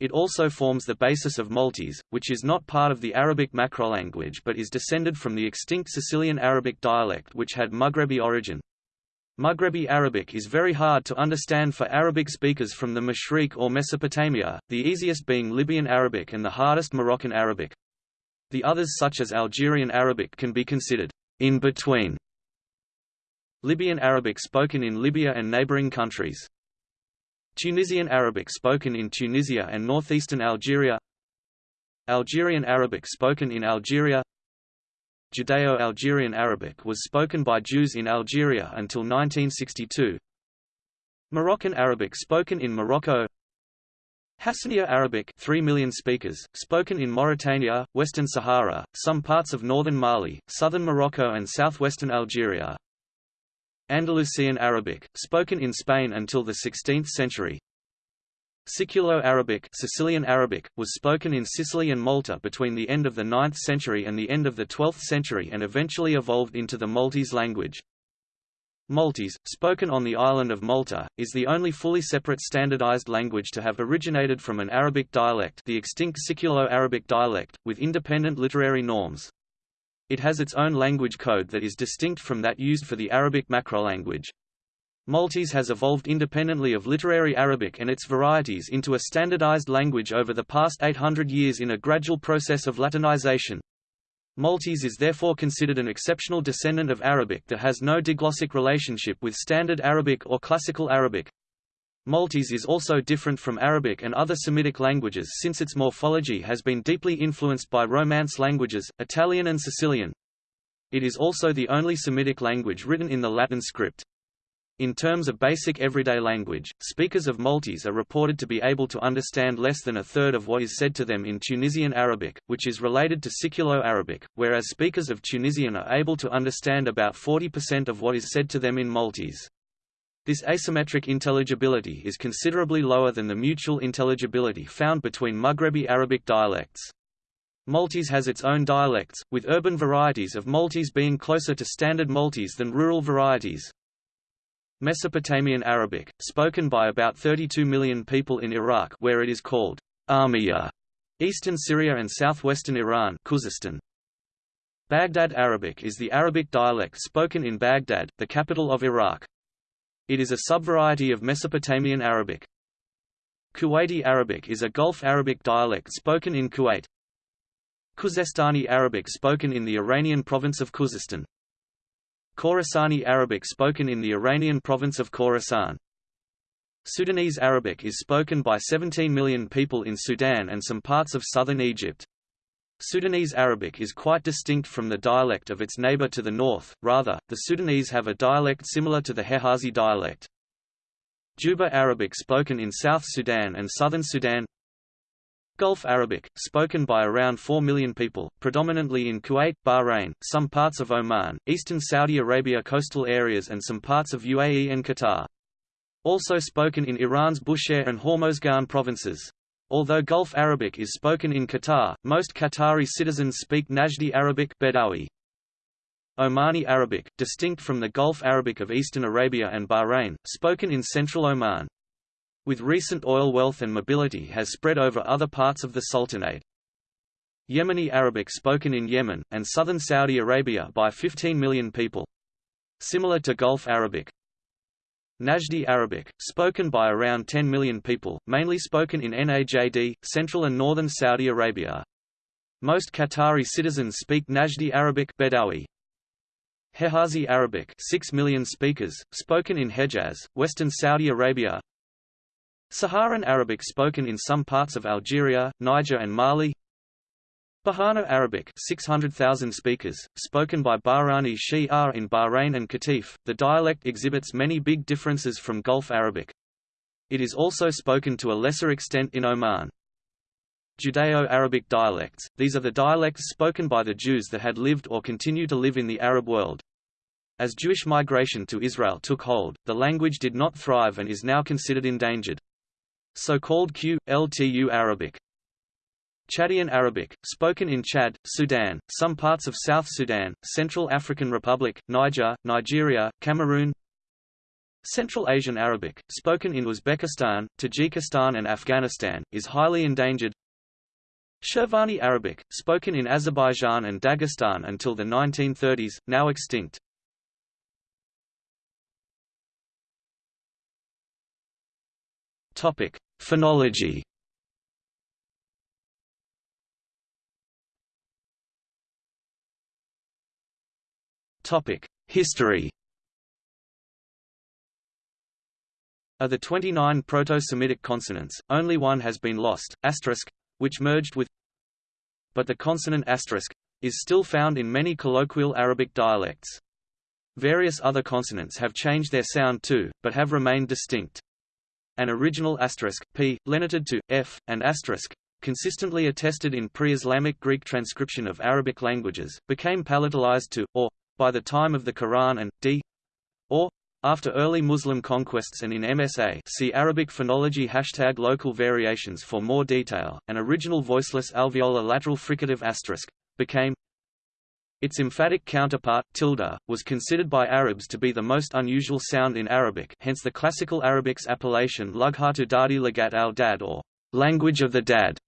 It also forms the basis of Maltese, which is not part of the Arabic macrolanguage but is descended from the extinct Sicilian Arabic dialect which had Maghrebi origin. Maghrebi Arabic is very hard to understand for Arabic speakers from the Mashriq or Mesopotamia, the easiest being Libyan Arabic and the hardest Moroccan Arabic. The others such as Algerian Arabic can be considered in between. Libyan Arabic spoken in Libya and neighboring countries. Tunisian Arabic spoken in Tunisia and northeastern Algeria. Algerian Arabic spoken in Algeria. Judeo-Algerian Arabic was spoken by Jews in Algeria until 1962. Moroccan Arabic spoken in Morocco. Hassaniya Arabic 3 million speakers, spoken in Mauritania, Western Sahara, some parts of northern Mali, southern Morocco and southwestern Algeria. Andalusian Arabic, spoken in Spain until the 16th century. Siculo-Arabic Sicilian Arabic, was spoken in Sicily and Malta between the end of the 9th century and the end of the 12th century and eventually evolved into the Maltese language. Maltese, spoken on the island of Malta, is the only fully separate standardized language to have originated from an Arabic dialect the extinct Siculo-Arabic dialect, with independent literary norms. It has its own language code that is distinct from that used for the Arabic macrolanguage. Maltese has evolved independently of literary Arabic and its varieties into a standardized language over the past 800 years in a gradual process of Latinization. Maltese is therefore considered an exceptional descendant of Arabic that has no diglossic relationship with Standard Arabic or Classical Arabic. Maltese is also different from Arabic and other Semitic languages since its morphology has been deeply influenced by Romance languages, Italian and Sicilian. It is also the only Semitic language written in the Latin script. In terms of basic everyday language, speakers of Maltese are reported to be able to understand less than a third of what is said to them in Tunisian Arabic, which is related to Siculo-Arabic, whereas speakers of Tunisian are able to understand about 40% of what is said to them in Maltese. This asymmetric intelligibility is considerably lower than the mutual intelligibility found between Maghrebi Arabic dialects. Maltese has its own dialects, with urban varieties of Maltese being closer to Standard Maltese than rural varieties. Mesopotamian Arabic, spoken by about 32 million people in Iraq where it is called Armiya, eastern Syria and southwestern Iran Khuzestan. Baghdad Arabic is the Arabic dialect spoken in Baghdad, the capital of Iraq. It is a subvariety of Mesopotamian Arabic. Kuwaiti Arabic is a Gulf Arabic dialect spoken in Kuwait. Khuzestani Arabic spoken in the Iranian province of Khuzestan. Khorasani Arabic spoken in the Iranian province of Khorasan. Sudanese Arabic is spoken by 17 million people in Sudan and some parts of southern Egypt. Sudanese Arabic is quite distinct from the dialect of its neighbor to the north, rather, the Sudanese have a dialect similar to the Hejazi dialect. Juba Arabic spoken in South Sudan and Southern Sudan Gulf Arabic, spoken by around 4 million people, predominantly in Kuwait, Bahrain, some parts of Oman, eastern Saudi Arabia coastal areas and some parts of UAE and Qatar. Also spoken in Iran's Bushehr and Hormozgan provinces. Although Gulf Arabic is spoken in Qatar, most Qatari citizens speak Najdi Arabic Bedawi. Omani Arabic, distinct from the Gulf Arabic of eastern Arabia and Bahrain, spoken in central Oman with recent oil wealth and mobility has spread over other parts of the Sultanate. Yemeni Arabic spoken in Yemen, and southern Saudi Arabia by 15 million people. Similar to Gulf Arabic. Najdi Arabic, spoken by around 10 million people, mainly spoken in Najd, central and northern Saudi Arabia. Most Qatari citizens speak Najdi Arabic Bedawi. Hejazi Arabic 6 million speakers, spoken in Hejaz, western Saudi Arabia, Saharan Arabic spoken in some parts of Algeria, Niger and Mali Baharna Arabic 600,000 speakers, spoken by Bahrani Shia in Bahrain and Qatif, the dialect exhibits many big differences from Gulf Arabic. It is also spoken to a lesser extent in Oman. Judeo-Arabic dialects, these are the dialects spoken by the Jews that had lived or continue to live in the Arab world. As Jewish migration to Israel took hold, the language did not thrive and is now considered endangered so-called Q, Ltu Arabic. Chadian Arabic, spoken in Chad, Sudan, some parts of South Sudan, Central African Republic, Niger, Nigeria, Cameroon. Central Asian Arabic, spoken in Uzbekistan, Tajikistan and Afghanistan, is highly endangered. Shirvani Arabic, spoken in Azerbaijan and Dagestan until the 1930s, now extinct Topic: Phonology. Topic: History. Of the 29 Proto-Semitic consonants, only one has been lost, asterisk, which merged with but the consonant asterisk is still found in many colloquial Arabic dialects. Various other consonants have changed their sound too, but have remained distinct. An original asterisk, p, lenited to, f, and asterisk, consistently attested in pre-Islamic Greek transcription of Arabic languages, became palatalized to, or, by the time of the Quran and, d, or, after early Muslim conquests and in MSA see Arabic phonology hashtag local variations for more detail, an original voiceless alveolar lateral fricative asterisk, became its emphatic counterpart, tilde, was considered by Arabs to be the most unusual sound in Arabic hence the classical Arabic's appellation Lughatu Dadi Lagat al-Dad or language of the Dad.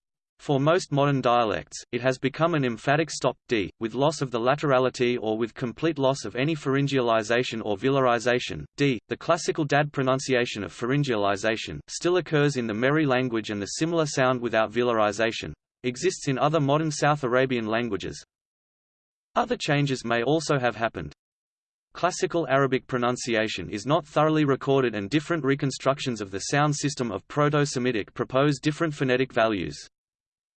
For most modern dialects, it has become an emphatic stop, d, with loss of the laterality or with complete loss of any pharyngealization or velarization. d. The classical dad pronunciation of pharyngealization still occurs in the Mehri language and the similar sound without velarization exists in other modern South Arabian languages, other changes may also have happened. Classical Arabic pronunciation is not thoroughly recorded and different reconstructions of the sound system of Proto-Semitic propose different phonetic values.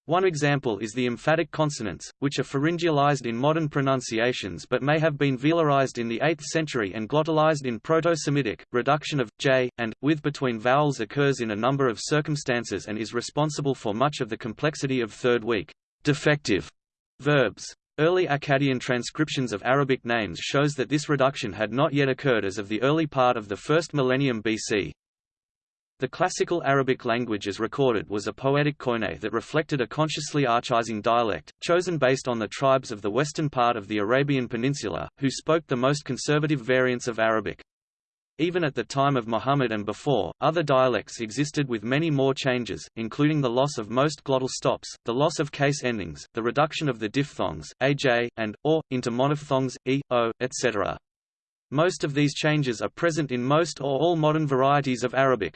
One example is the emphatic consonants, which are pharyngealized in modern pronunciations but may have been velarized in the 8th century and glottalized in Proto-Semitic. Reduction of j and with between vowels occurs in a number of circumstances and is responsible for much of the complexity of third weak defective verbs. Early Akkadian transcriptions of Arabic names shows that this reduction had not yet occurred as of the early part of the first millennium BC. The classical Arabic language as recorded was a poetic koine that reflected a consciously archaizing dialect, chosen based on the tribes of the western part of the Arabian Peninsula, who spoke the most conservative variants of Arabic. Even at the time of Muhammad and before, other dialects existed with many more changes, including the loss of most glottal stops, the loss of case endings, the reduction of the diphthongs, aj, and, or, into monophthongs, e, o, etc. Most of these changes are present in most or all modern varieties of Arabic.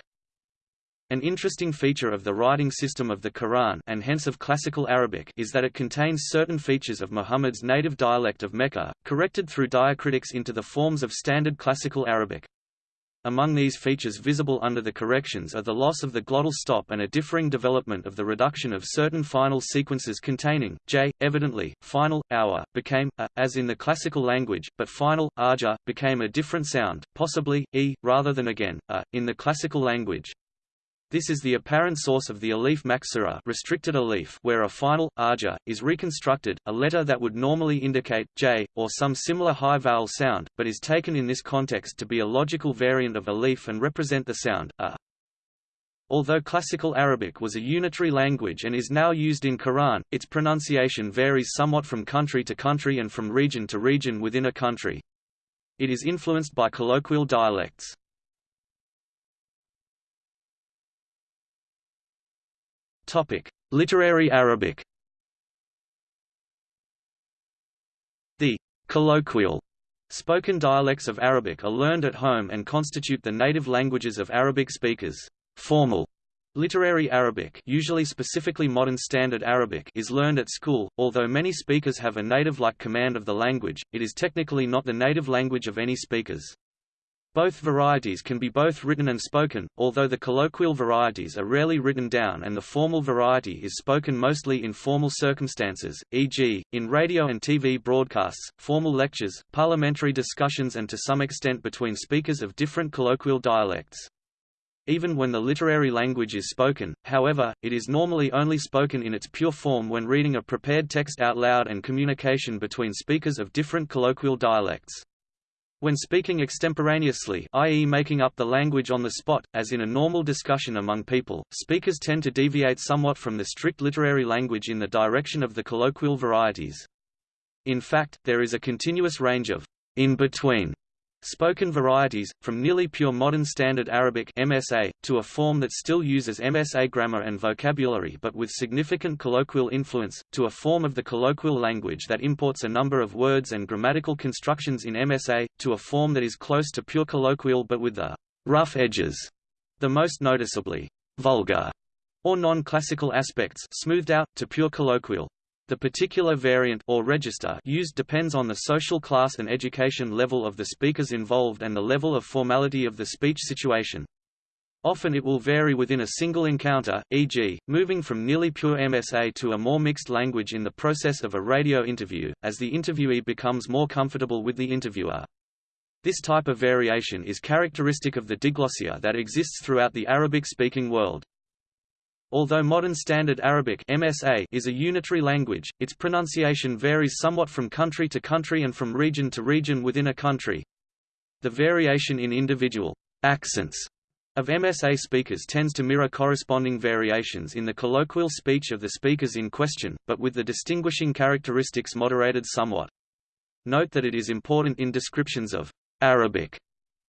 An interesting feature of the writing system of the Quran and hence of classical Arabic is that it contains certain features of Muhammad's native dialect of Mecca, corrected through diacritics into the forms of standard classical Arabic. Among these features visible under the corrections are the loss of the glottal stop and a differing development of the reduction of certain final sequences containing j. Evidently, final hour became a, as in the classical language, but final arja became a different sound, possibly e rather than again a in the classical language. This is the apparent source of the alif maksura restricted alif where a final, arja, is reconstructed, a letter that would normally indicate, j, or some similar high vowel sound, but is taken in this context to be a logical variant of alif and represent the sound, a. Although Classical Arabic was a unitary language and is now used in Quran, its pronunciation varies somewhat from country to country and from region to region within a country. It is influenced by colloquial dialects. Topic: Literary Arabic. The colloquial spoken dialects of Arabic are learned at home and constitute the native languages of Arabic speakers. Formal Literary Arabic usually specifically Modern Standard Arabic is learned at school, although many speakers have a native-like command of the language, it is technically not the native language of any speakers. Both varieties can be both written and spoken, although the colloquial varieties are rarely written down and the formal variety is spoken mostly in formal circumstances, e.g., in radio and TV broadcasts, formal lectures, parliamentary discussions and to some extent between speakers of different colloquial dialects. Even when the literary language is spoken, however, it is normally only spoken in its pure form when reading a prepared text out loud and communication between speakers of different colloquial dialects. When speaking extemporaneously i.e. making up the language on the spot, as in a normal discussion among people, speakers tend to deviate somewhat from the strict literary language in the direction of the colloquial varieties. In fact, there is a continuous range of in-between Spoken varieties, from nearly pure Modern Standard Arabic MSA, to a form that still uses MSA grammar and vocabulary but with significant colloquial influence, to a form of the colloquial language that imports a number of words and grammatical constructions in MSA, to a form that is close to pure colloquial but with the rough edges, the most noticeably vulgar or non-classical aspects smoothed out, to pure colloquial. The particular variant or register used depends on the social class and education level of the speakers involved and the level of formality of the speech situation. Often it will vary within a single encounter, e.g., moving from nearly pure MSA to a more mixed language in the process of a radio interview, as the interviewee becomes more comfortable with the interviewer. This type of variation is characteristic of the diglossia that exists throughout the Arabic-speaking world. Although Modern Standard Arabic MSA is a unitary language, its pronunciation varies somewhat from country to country and from region to region within a country. The variation in individual accents of MSA speakers tends to mirror corresponding variations in the colloquial speech of the speakers in question, but with the distinguishing characteristics moderated somewhat. Note that it is important in descriptions of Arabic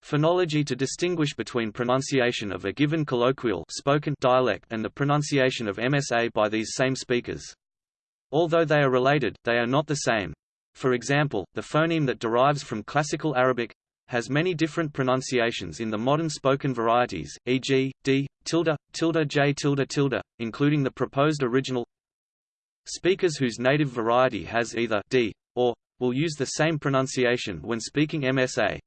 Phonology to distinguish between pronunciation of a given colloquial spoken dialect and the pronunciation of MSA by these same speakers. Although they are related, they are not the same. For example, the phoneme that derives from Classical Arabic has many different pronunciations in the modern spoken varieties, e.g., d, tilde, tilde j tilde tilde, including the proposed original. Speakers whose native variety has either d or will use the same pronunciation when speaking MSA.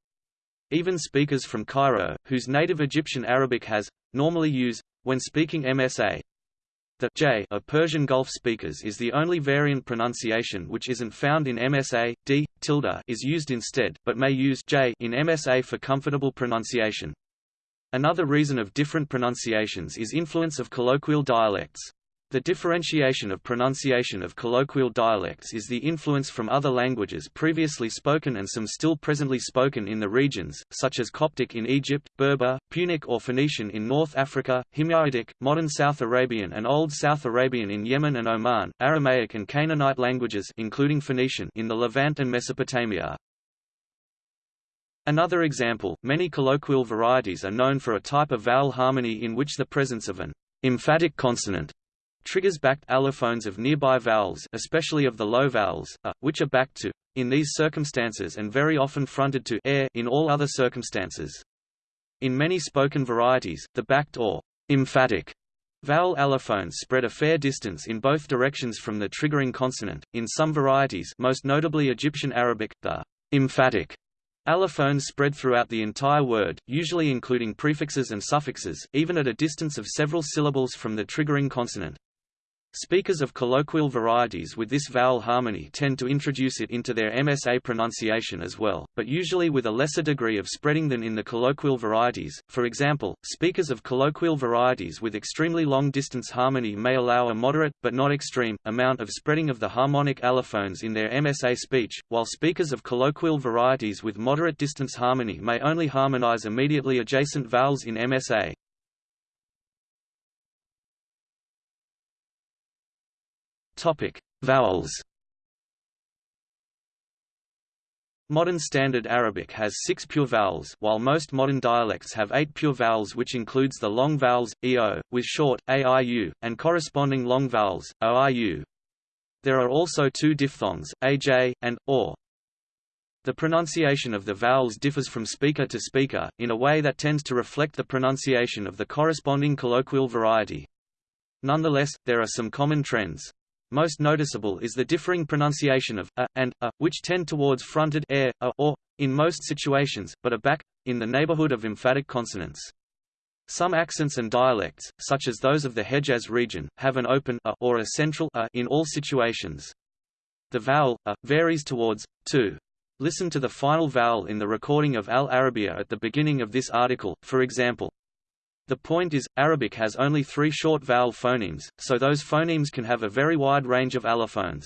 Even speakers from Cairo, whose native Egyptian Arabic has, normally use, when speaking MSA. The j of Persian Gulf speakers is the only variant pronunciation which isn't found in MSA. D tilde is used instead, but may use j in MSA for comfortable pronunciation. Another reason of different pronunciations is influence of colloquial dialects. The differentiation of pronunciation of colloquial dialects is the influence from other languages previously spoken and some still presently spoken in the regions, such as Coptic in Egypt, Berber, Punic or Phoenician in North Africa, Himyaritic, modern South Arabian and Old South Arabian in Yemen and Oman, Aramaic and Canaanite languages including Phoenician in the Levant and Mesopotamia. Another example, many colloquial varieties are known for a type of vowel harmony in which the presence of an emphatic consonant triggers backed allophones of nearby vowels especially of the low vowels, a, uh, which are backed to in these circumstances and very often fronted to air in all other circumstances. In many spoken varieties, the backed or emphatic vowel allophones spread a fair distance in both directions from the triggering consonant. In some varieties, most notably Egyptian Arabic, the emphatic Allophones spread throughout the entire word, usually including prefixes and suffixes, even at a distance of several syllables from the triggering consonant. Speakers of colloquial varieties with this vowel harmony tend to introduce it into their MSA pronunciation as well, but usually with a lesser degree of spreading than in the colloquial varieties. For example, speakers of colloquial varieties with extremely long distance harmony may allow a moderate, but not extreme, amount of spreading of the harmonic allophones in their MSA speech, while speakers of colloquial varieties with moderate distance harmony may only harmonize immediately adjacent vowels in MSA. Topic: Vowels. Modern Standard Arabic has six pure vowels, while most modern dialects have eight pure vowels which includes the long vowels, eo, with short, aiu, and corresponding long vowels, oiu. There are also two diphthongs, aj, and, or. The pronunciation of the vowels differs from speaker to speaker, in a way that tends to reflect the pronunciation of the corresponding colloquial variety. Nonetheless, there are some common trends. Most noticeable is the differing pronunciation of a and a, which tend towards fronted air, a, or, in most situations, but are back, in the neighborhood of emphatic consonants. Some accents and dialects, such as those of the Hejaz region, have an open a or a central a in all situations. The vowel a varies towards to. Listen to the final vowel in the recording of Al Arabiya at the beginning of this article, for example. The point is, Arabic has only three short vowel phonemes, so those phonemes can have a very wide range of allophones.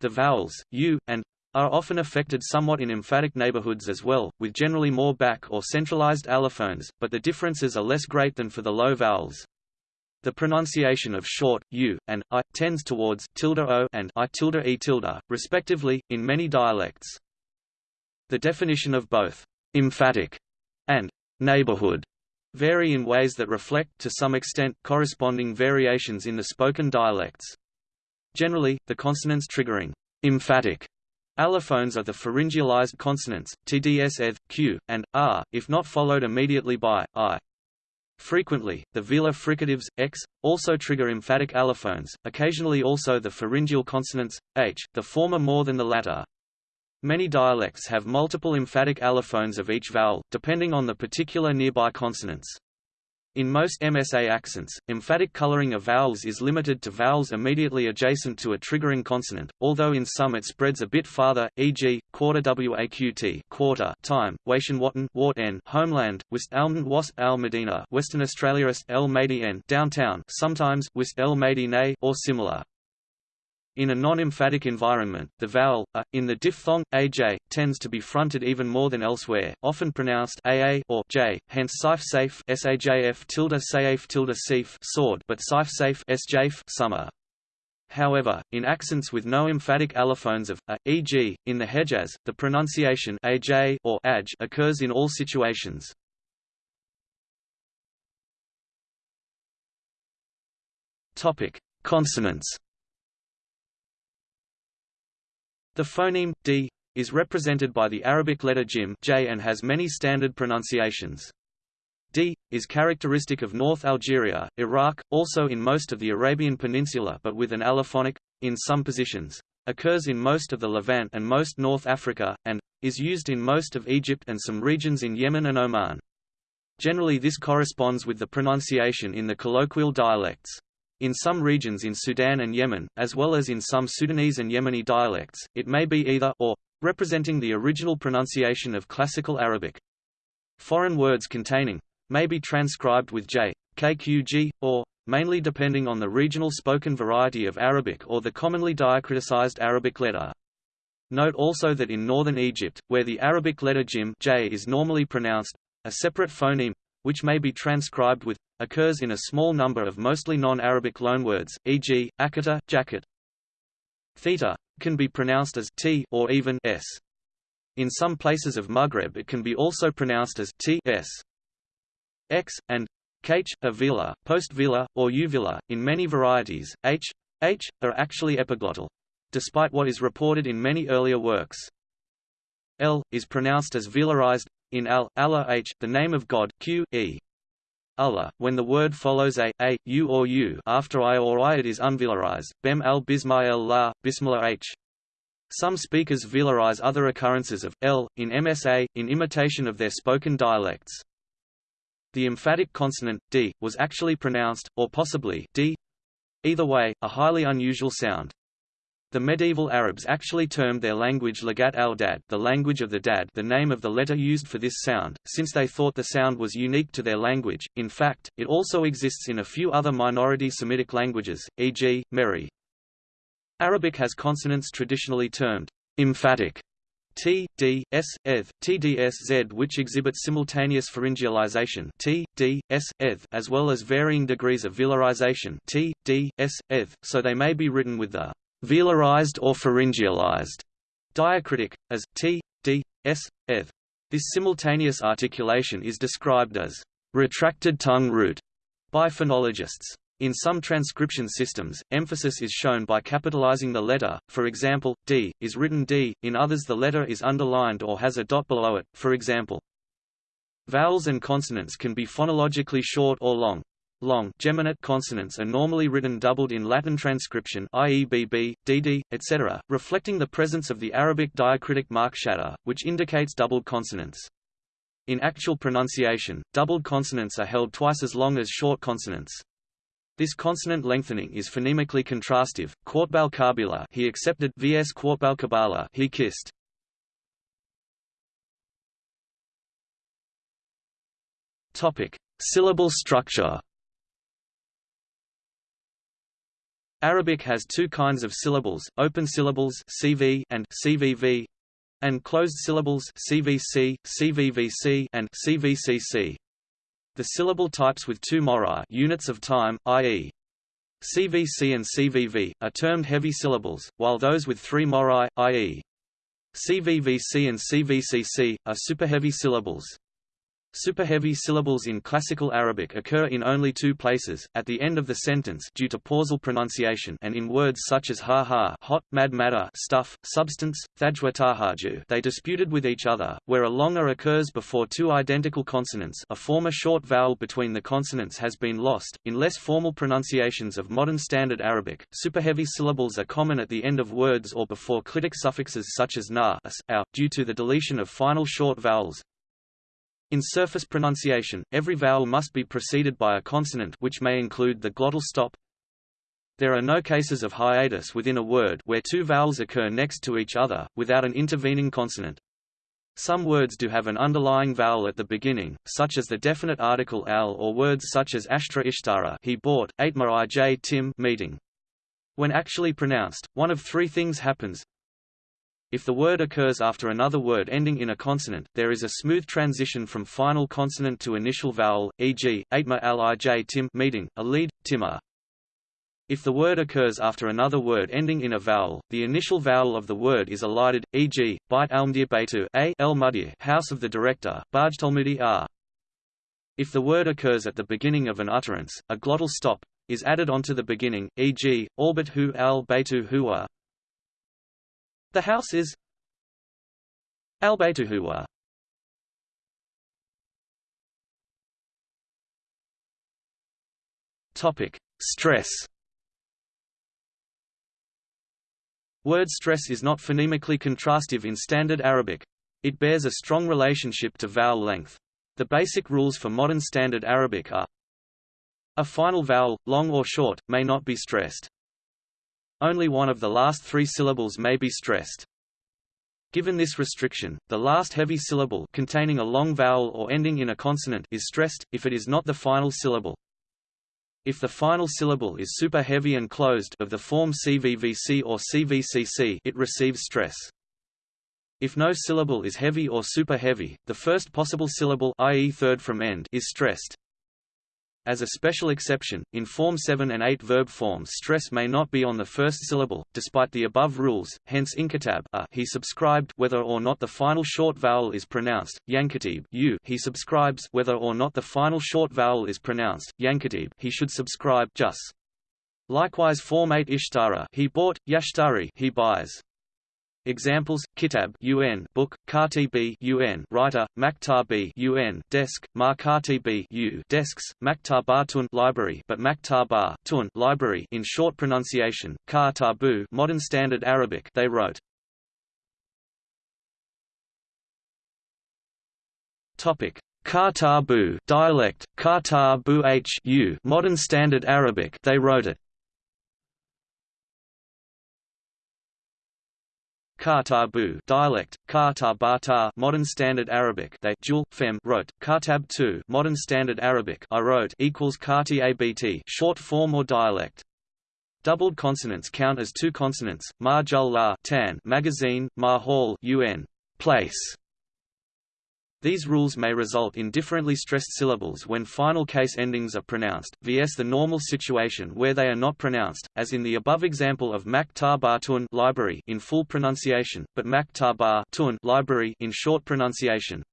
The vowels, u, and are often affected somewhat in emphatic neighborhoods as well, with generally more back or centralized allophones, but the differences are less great than for the low vowels. The pronunciation of short u and i tends towards tilde o and i tilde e tilde, respectively, in many dialects. The definition of both emphatic and neighborhood vary in ways that reflect, to some extent, corresponding variations in the spoken dialects. Generally, the consonants triggering emphatic allophones are the pharyngealized consonants, tds eth, q, and r, if not followed immediately by i. Frequently, the velar fricatives, x, also trigger emphatic allophones, occasionally also the pharyngeal consonants, h, the former more than the latter. Many dialects have multiple emphatic allophones of each vowel, depending on the particular nearby consonants. In most MSA accents, emphatic coloring of vowels is limited to vowels immediately adjacent to a triggering consonant, although in some it spreads a bit farther, e.g., quarter waqt quarter time, Wation Watan Wart n homeland, Almond Wasp al Medina Western Australia Est El Madi downtown sometimes West El or similar. In a non-emphatic environment, the vowel a in the diphthong aj tends to be fronted even more than elsewhere, often pronounced aa or j, hence saif safe sajf tilde saif tilde sif sword, but saif safe sjf summer. However, in accents with no emphatic allophones of uh, a, e.g., in the Hejaz, the pronunciation aj or aj occurs in all situations. Topic: Consonants. The phoneme d is represented by the Arabic letter jim j and has many standard pronunciations. D is characteristic of North Algeria, Iraq, also in most of the Arabian Peninsula but with an allophonic, in some positions, occurs in most of the Levant and most North Africa, and, is used in most of Egypt and some regions in Yemen and Oman. Generally this corresponds with the pronunciation in the colloquial dialects. In some regions in Sudan and Yemen, as well as in some Sudanese and Yemeni dialects, it may be either or, representing the original pronunciation of Classical Arabic. Foreign words containing may be transcribed with j, kqg, or, mainly depending on the regional spoken variety of Arabic or the commonly diacriticized Arabic letter. Note also that in northern Egypt, where the Arabic letter jim j is normally pronounced, a separate phoneme, which may be transcribed with occurs in a small number of mostly non-Arabic loanwords, e.g., akata, jacket. Theta can be pronounced as t or even s. In some places of Maghreb it can be also pronounced as t s. x and kh, avila, post-velar, or uvular. In many varieties, h, h are actually epiglottal, despite what is reported in many earlier works. L is pronounced as velarized in al, Allah h, the name of God, q, e. Allah, when the word follows a, a, u or u after i or i it is unvelarized, bem al bismael la, bismillah h. Some speakers velarize other occurrences of l in MSA, in imitation of their spoken dialects. The emphatic consonant d was actually pronounced, or possibly d, Either way, a highly unusual sound. The medieval Arabs actually termed their language Lagat al-Dad the language of the Dad the name of the letter used for this sound, since they thought the sound was unique to their language. In fact, it also exists in a few other minority Semitic languages, e.g., Mehri. Arabic has consonants traditionally termed emphatic T, D, S, eth, TDS, Z which exhibit simultaneous pharyngealization T, D, S, eth, as well as varying degrees of velarization T, D, S, eth, so they may be written with the velarized or pharyngealized diacritic, as t, d, s, eth. This simultaneous articulation is described as retracted tongue root by phonologists. In some transcription systems, emphasis is shown by capitalizing the letter, for example, D, is written D, in others the letter is underlined or has a dot below it, for example. Vowels and consonants can be phonologically short or long. Long geminate consonants are normally written doubled in Latin transcription i.e. bb, dd, etc., reflecting the presence of the Arabic diacritic mark shadda, which indicates doubled consonants. In actual pronunciation, doubled consonants are held twice as long as short consonants. This consonant lengthening is phonemically contrastive. Quartbal kabila he accepted vs Quartbal kabala he kissed. Topic: Syllable structure. Arabic has two kinds of syllables, open syllables CV and CVV, and closed syllables CVC, CVVC and CVCC. The syllable types with two morai units of time, i.e. CVC and CVV, are termed heavy syllables, while those with three morai, i.e. CVVC and CVCC, are superheavy syllables. Superheavy syllables in Classical Arabic occur in only two places, at the end of the sentence due to pausal pronunciation and in words such as ha-ha hot, mad matter stuff, substance, thajwa tahaju they disputed with each other, where a longer occurs before two identical consonants. A former short vowel between the consonants has been lost. In less formal pronunciations of modern Standard Arabic, superheavy syllables are common at the end of words or before clitic suffixes such as na as, due to the deletion of final short vowels, in surface pronunciation, every vowel must be preceded by a consonant which may include the glottal stop. There are no cases of hiatus within a word where two vowels occur next to each other, without an intervening consonant. Some words do have an underlying vowel at the beginning, such as the definite article al or words such as ashtra ishtara he bought, aitma ij tim meeting. When actually pronounced, one of three things happens, if the word occurs after another word ending in a consonant, there is a smooth transition from final consonant to initial vowel, e.g., atma lij tim meeting, a lead. If the word occurs after another word ending in a vowel, the initial vowel of the word is elided, e.g., bite almdir beitu a el mudir house of the director, bajtalmudi r. If the word occurs at the beginning of an utterance, a glottal stop is added onto the beginning, e.g., albit hu al beitu huwa, the house is Albaytuhuwa. Topic: Stress. Word stress is not phonemically contrastive in Standard Arabic. It bears a strong relationship to vowel length. The basic rules for modern Standard Arabic are A final vowel, long or short, may not be stressed. Only one of the last three syllables may be stressed. Given this restriction, the last heavy syllable containing a long vowel or ending in a consonant is stressed, if it is not the final syllable. If the final syllable is super heavy and closed of the form CVVC or CVCC it receives stress. If no syllable is heavy or super heavy, the first possible syllable i.e. third from end is stressed. As a special exception, in Form 7 and 8 verb forms stress may not be on the first syllable, despite the above rules, hence inkatab a, he subscribed whether or not the final short vowel is pronounced, yankatib u, he subscribes whether or not the final short vowel is pronounced, yankatib he should subscribe jus. Likewise Form 8 ishtara he bought, yashtari he buys. Examples: Kitab UN book, Katibi UN writer, Maktabi UN desk, Markatibi U desks, Maktabatun library, but Maktaba tun library in short pronunciation, Katabu modern standard Arabic they wrote. Topic: Katabu dialect, Katabu H U modern standard Arabic they wrote it. Kartabu dialect, Kartabata modern standard Arabic they jul, fem wrote, Kartab 2 modern standard Arabic I wrote equals Karti abt short form or dialect. Doubled consonants count as two consonants, ma jul la tan magazine, ma hall un place. These rules may result in differently stressed syllables when final case endings are pronounced, vs the normal situation where they are not pronounced, as in the above example of Maktabar tun library in full pronunciation, but Maktabar tun library in short pronunciation.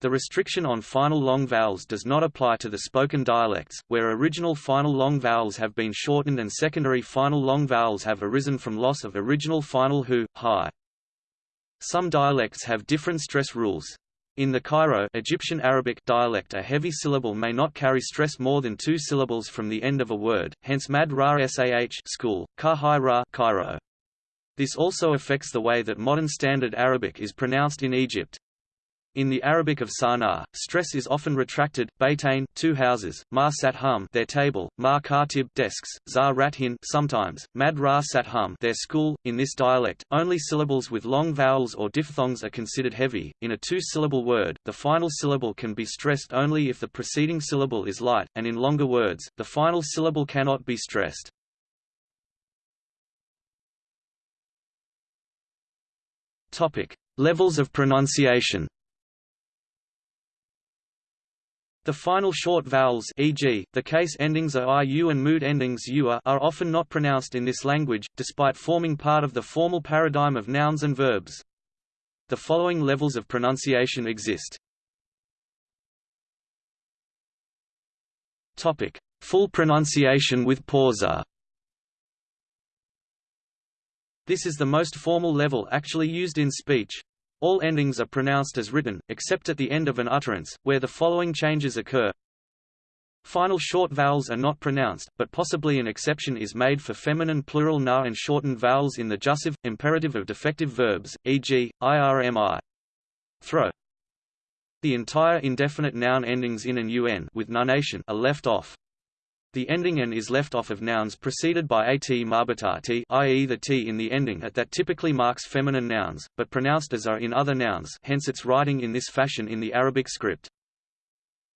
The restriction on final long vowels does not apply to the spoken dialects, where original final long vowels have been shortened and secondary final long vowels have arisen from loss of original final hu, hi. Some dialects have different stress rules. In the Cairo Egyptian Arabic dialect a heavy syllable may not carry stress more than two syllables from the end of a word, hence mad ra sah school, ka ra Cairo. This also affects the way that modern Standard Arabic is pronounced in Egypt. In the Arabic of Sana'a, stress is often retracted, Baitain, two houses, ma their table, ma desks, za rathin sometimes, mad ra their school. In this dialect, only syllables with long vowels or diphthongs are considered heavy. In a two-syllable word, the final syllable can be stressed only if the preceding syllable is light, and in longer words, the final syllable cannot be stressed. Topic: Levels of pronunciation. The final short vowels e.g., the case endings are iu and mood endings ua are often not pronounced in this language, despite forming part of the formal paradigm of nouns and verbs. The following levels of pronunciation exist. Full pronunciation with pausa. This is the most formal level actually used in speech. All endings are pronounced as written, except at the end of an utterance, where the following changes occur. Final short vowels are not pronounced, but possibly an exception is made for feminine plural na and shortened vowels in the jussive, imperative of defective verbs, e.g., irmi. Throw. The entire indefinite noun endings in and un with nunation are left off. The ending n is left off of nouns preceded by at marbatati i.e. the t in the ending at that typically marks feminine nouns, but pronounced as are in other nouns hence its writing in this fashion in the Arabic script.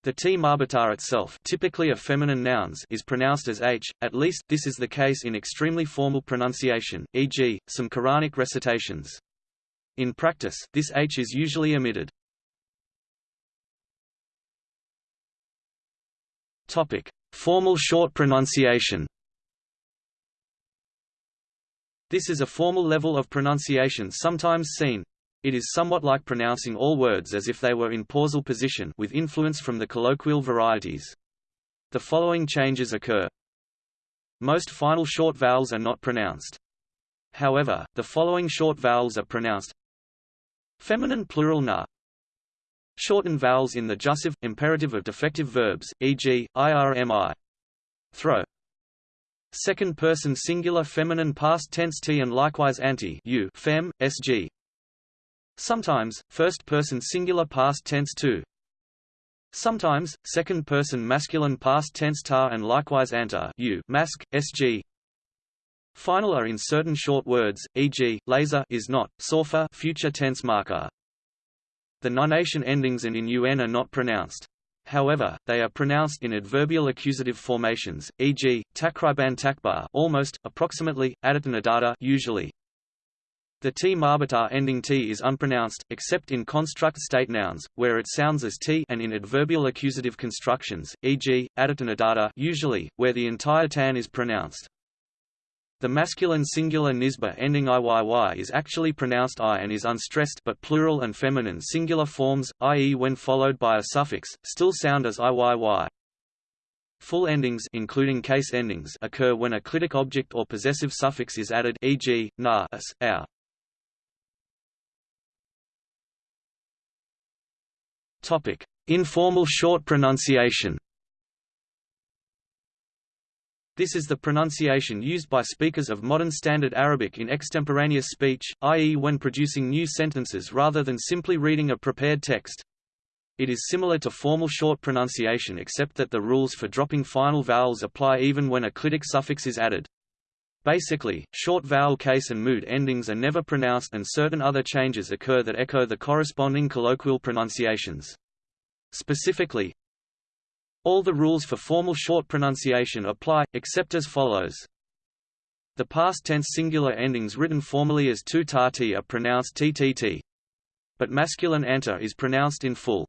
The t marbatar itself typically of feminine nouns is pronounced as h, at least, this is the case in extremely formal pronunciation, e.g., some Quranic recitations. In practice, this h is usually omitted. Topic. Formal short pronunciation This is a formal level of pronunciation sometimes seen. It is somewhat like pronouncing all words as if they were in pausal position with influence from the colloquial varieties. The following changes occur. Most final short vowels are not pronounced. However, the following short vowels are pronounced Feminine plural na Shorten vowels in the jussive, imperative of defective verbs, e.g., irmi. Throw. Second person singular feminine past tense t and likewise anti u fem, sg. Sometimes, first person singular past tense tu. Sometimes, second person masculine past tense ta and likewise anta u mask, sg. Final are in certain short words, e.g., laser is not, sofa future tense marker. The nunation endings and in un are not pronounced. However, they are pronounced in adverbial accusative formations, e.g., takriban takbar almost, approximately, adatanadata usually. The t marbatar ending t is unpronounced, except in construct state nouns, where it sounds as t and in adverbial accusative constructions, e.g., adatanadata usually, where the entire tan is pronounced. The masculine singular nisba ending iyy is actually pronounced i and is unstressed but plural and feminine singular forms, i.e. when followed by a suffix, still sound as iyy. Full endings including case endings occur when a clitic object or possessive suffix is added e.g., na our. Topic: Informal short pronunciation this is the pronunciation used by speakers of modern Standard Arabic in extemporaneous speech, i.e. when producing new sentences rather than simply reading a prepared text. It is similar to formal short pronunciation except that the rules for dropping final vowels apply even when a clitic suffix is added. Basically, short vowel case and mood endings are never pronounced and certain other changes occur that echo the corresponding colloquial pronunciations. Specifically, all the rules for formal short pronunciation apply, except as follows. The past tense singular endings written formally as tu ta are pronounced ttt. But masculine anta is pronounced in full.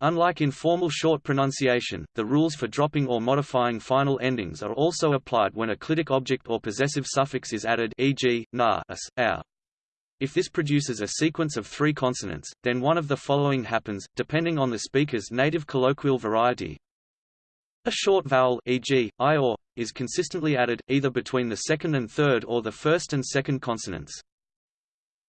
Unlike in formal short pronunciation, the rules for dropping or modifying final endings are also applied when a clitic object or possessive suffix is added e.g., na, as, our. If this produces a sequence of three consonants, then one of the following happens, depending on the speaker's native colloquial variety. A short vowel e.g., i or, is consistently added, either between the second and third or the first and second consonants.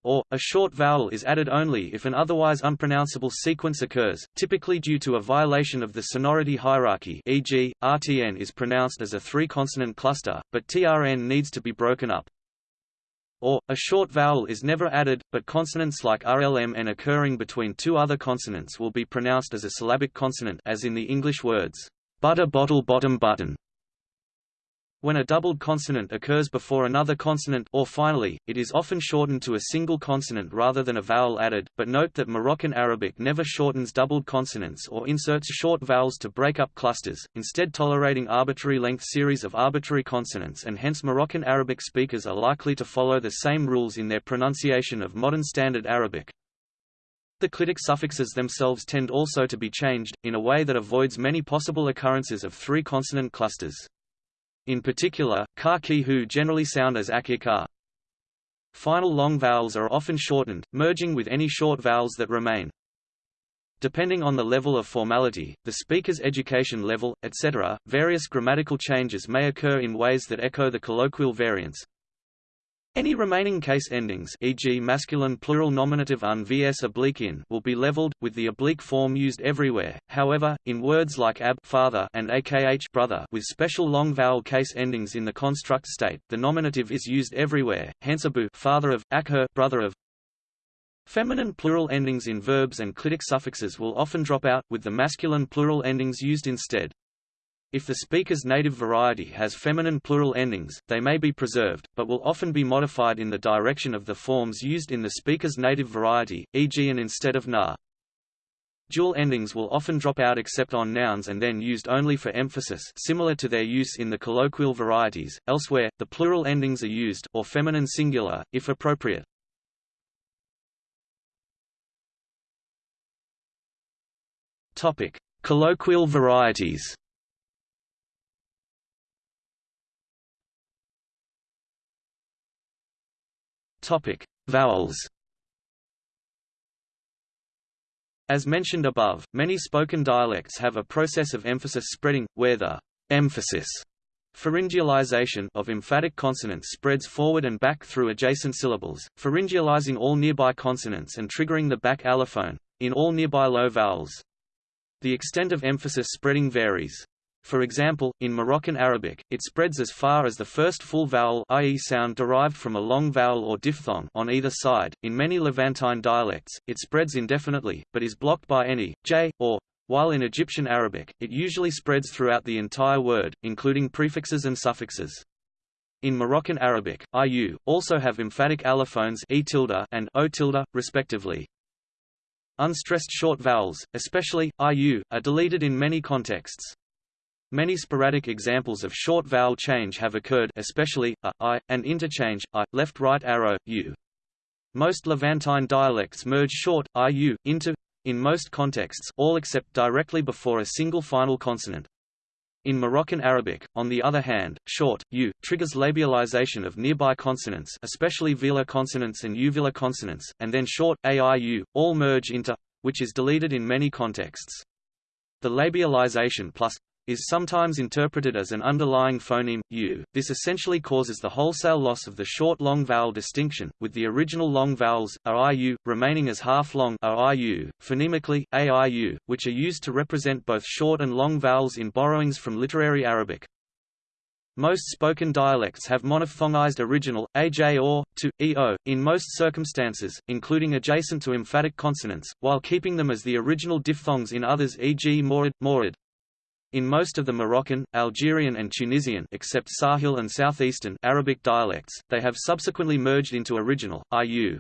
Or, a short vowel is added only if an otherwise unpronounceable sequence occurs, typically due to a violation of the sonority hierarchy e.g., RTN is pronounced as a three-consonant cluster, but TRN needs to be broken up or, a short vowel is never added, but consonants like RLMN occurring between two other consonants will be pronounced as a syllabic consonant as in the English words, butter bottle bottom button. When a doubled consonant occurs before another consonant or finally, it is often shortened to a single consonant rather than a vowel added, but note that Moroccan Arabic never shortens doubled consonants or inserts short vowels to break up clusters, instead tolerating arbitrary length series of arbitrary consonants and hence Moroccan Arabic speakers are likely to follow the same rules in their pronunciation of modern Standard Arabic. The clitic suffixes themselves tend also to be changed, in a way that avoids many possible occurrences of three consonant clusters. In particular, ka ki hu generally sound as akika. Final long vowels are often shortened, merging with any short vowels that remain. Depending on the level of formality, the speaker's education level, etc., various grammatical changes may occur in ways that echo the colloquial variants. Any remaining case endings e.g. masculine plural nominative un vs oblique in will be leveled, with the oblique form used everywhere, however, in words like ab father and akh brother with special long vowel case endings in the construct state, the nominative is used everywhere, hence abu father of, akher brother of. Feminine plural endings in verbs and clitic suffixes will often drop out, with the masculine plural endings used instead. If the speaker's native variety has feminine plural endings, they may be preserved, but will often be modified in the direction of the forms used in the speaker's native variety, e.g. an instead of na. Dual endings will often drop out except on nouns and then used only for emphasis similar to their use in the colloquial varieties. Elsewhere, the plural endings are used or feminine singular, if appropriate. Topic: Colloquial varieties. Topic: Vowels. As mentioned above, many spoken dialects have a process of emphasis spreading, where the emphasis pharyngealization of emphatic consonants spreads forward and back through adjacent syllables, pharyngealizing all nearby consonants and triggering the back allophone, in all nearby low vowels. The extent of emphasis spreading varies. For example, in Moroccan Arabic, it spreads as far as the first full vowel i.e. sound derived from a long vowel or diphthong on either side. In many Levantine dialects, it spreads indefinitely, but is blocked by any j or while in Egyptian Arabic, it usually spreads throughout the entire word, including prefixes and suffixes. In Moroccan Arabic, IU, also have emphatic allophones e and o respectively. Unstressed short vowels, especially, IU, are deleted in many contexts. Many sporadic examples of short vowel change have occurred especially, a, i, and interchange, i, left-right arrow, u. Most Levantine dialects merge short, iu, into, in most contexts all except directly before a single final consonant. In Moroccan Arabic, on the other hand, short, u, triggers labialization of nearby consonants especially velar consonants and uvular consonants, and then short, aiu, all merge into, which is deleted in many contexts. The labialization plus is sometimes interpreted as an underlying phoneme, u. This essentially causes the wholesale loss of the short long vowel distinction, with the original long vowels, aiu, remaining as half-long phonemically, aiu, which are used to represent both short and long vowels in borrowings from literary Arabic. Most spoken dialects have monophthongized original, aj or, to, eo, in most circumstances, including adjacent to emphatic consonants, while keeping them as the original diphthongs in others e.g. morid. In most of the Moroccan, Algerian and Tunisian except Sahel and southeastern Arabic dialects, they have subsequently merged into original, IU.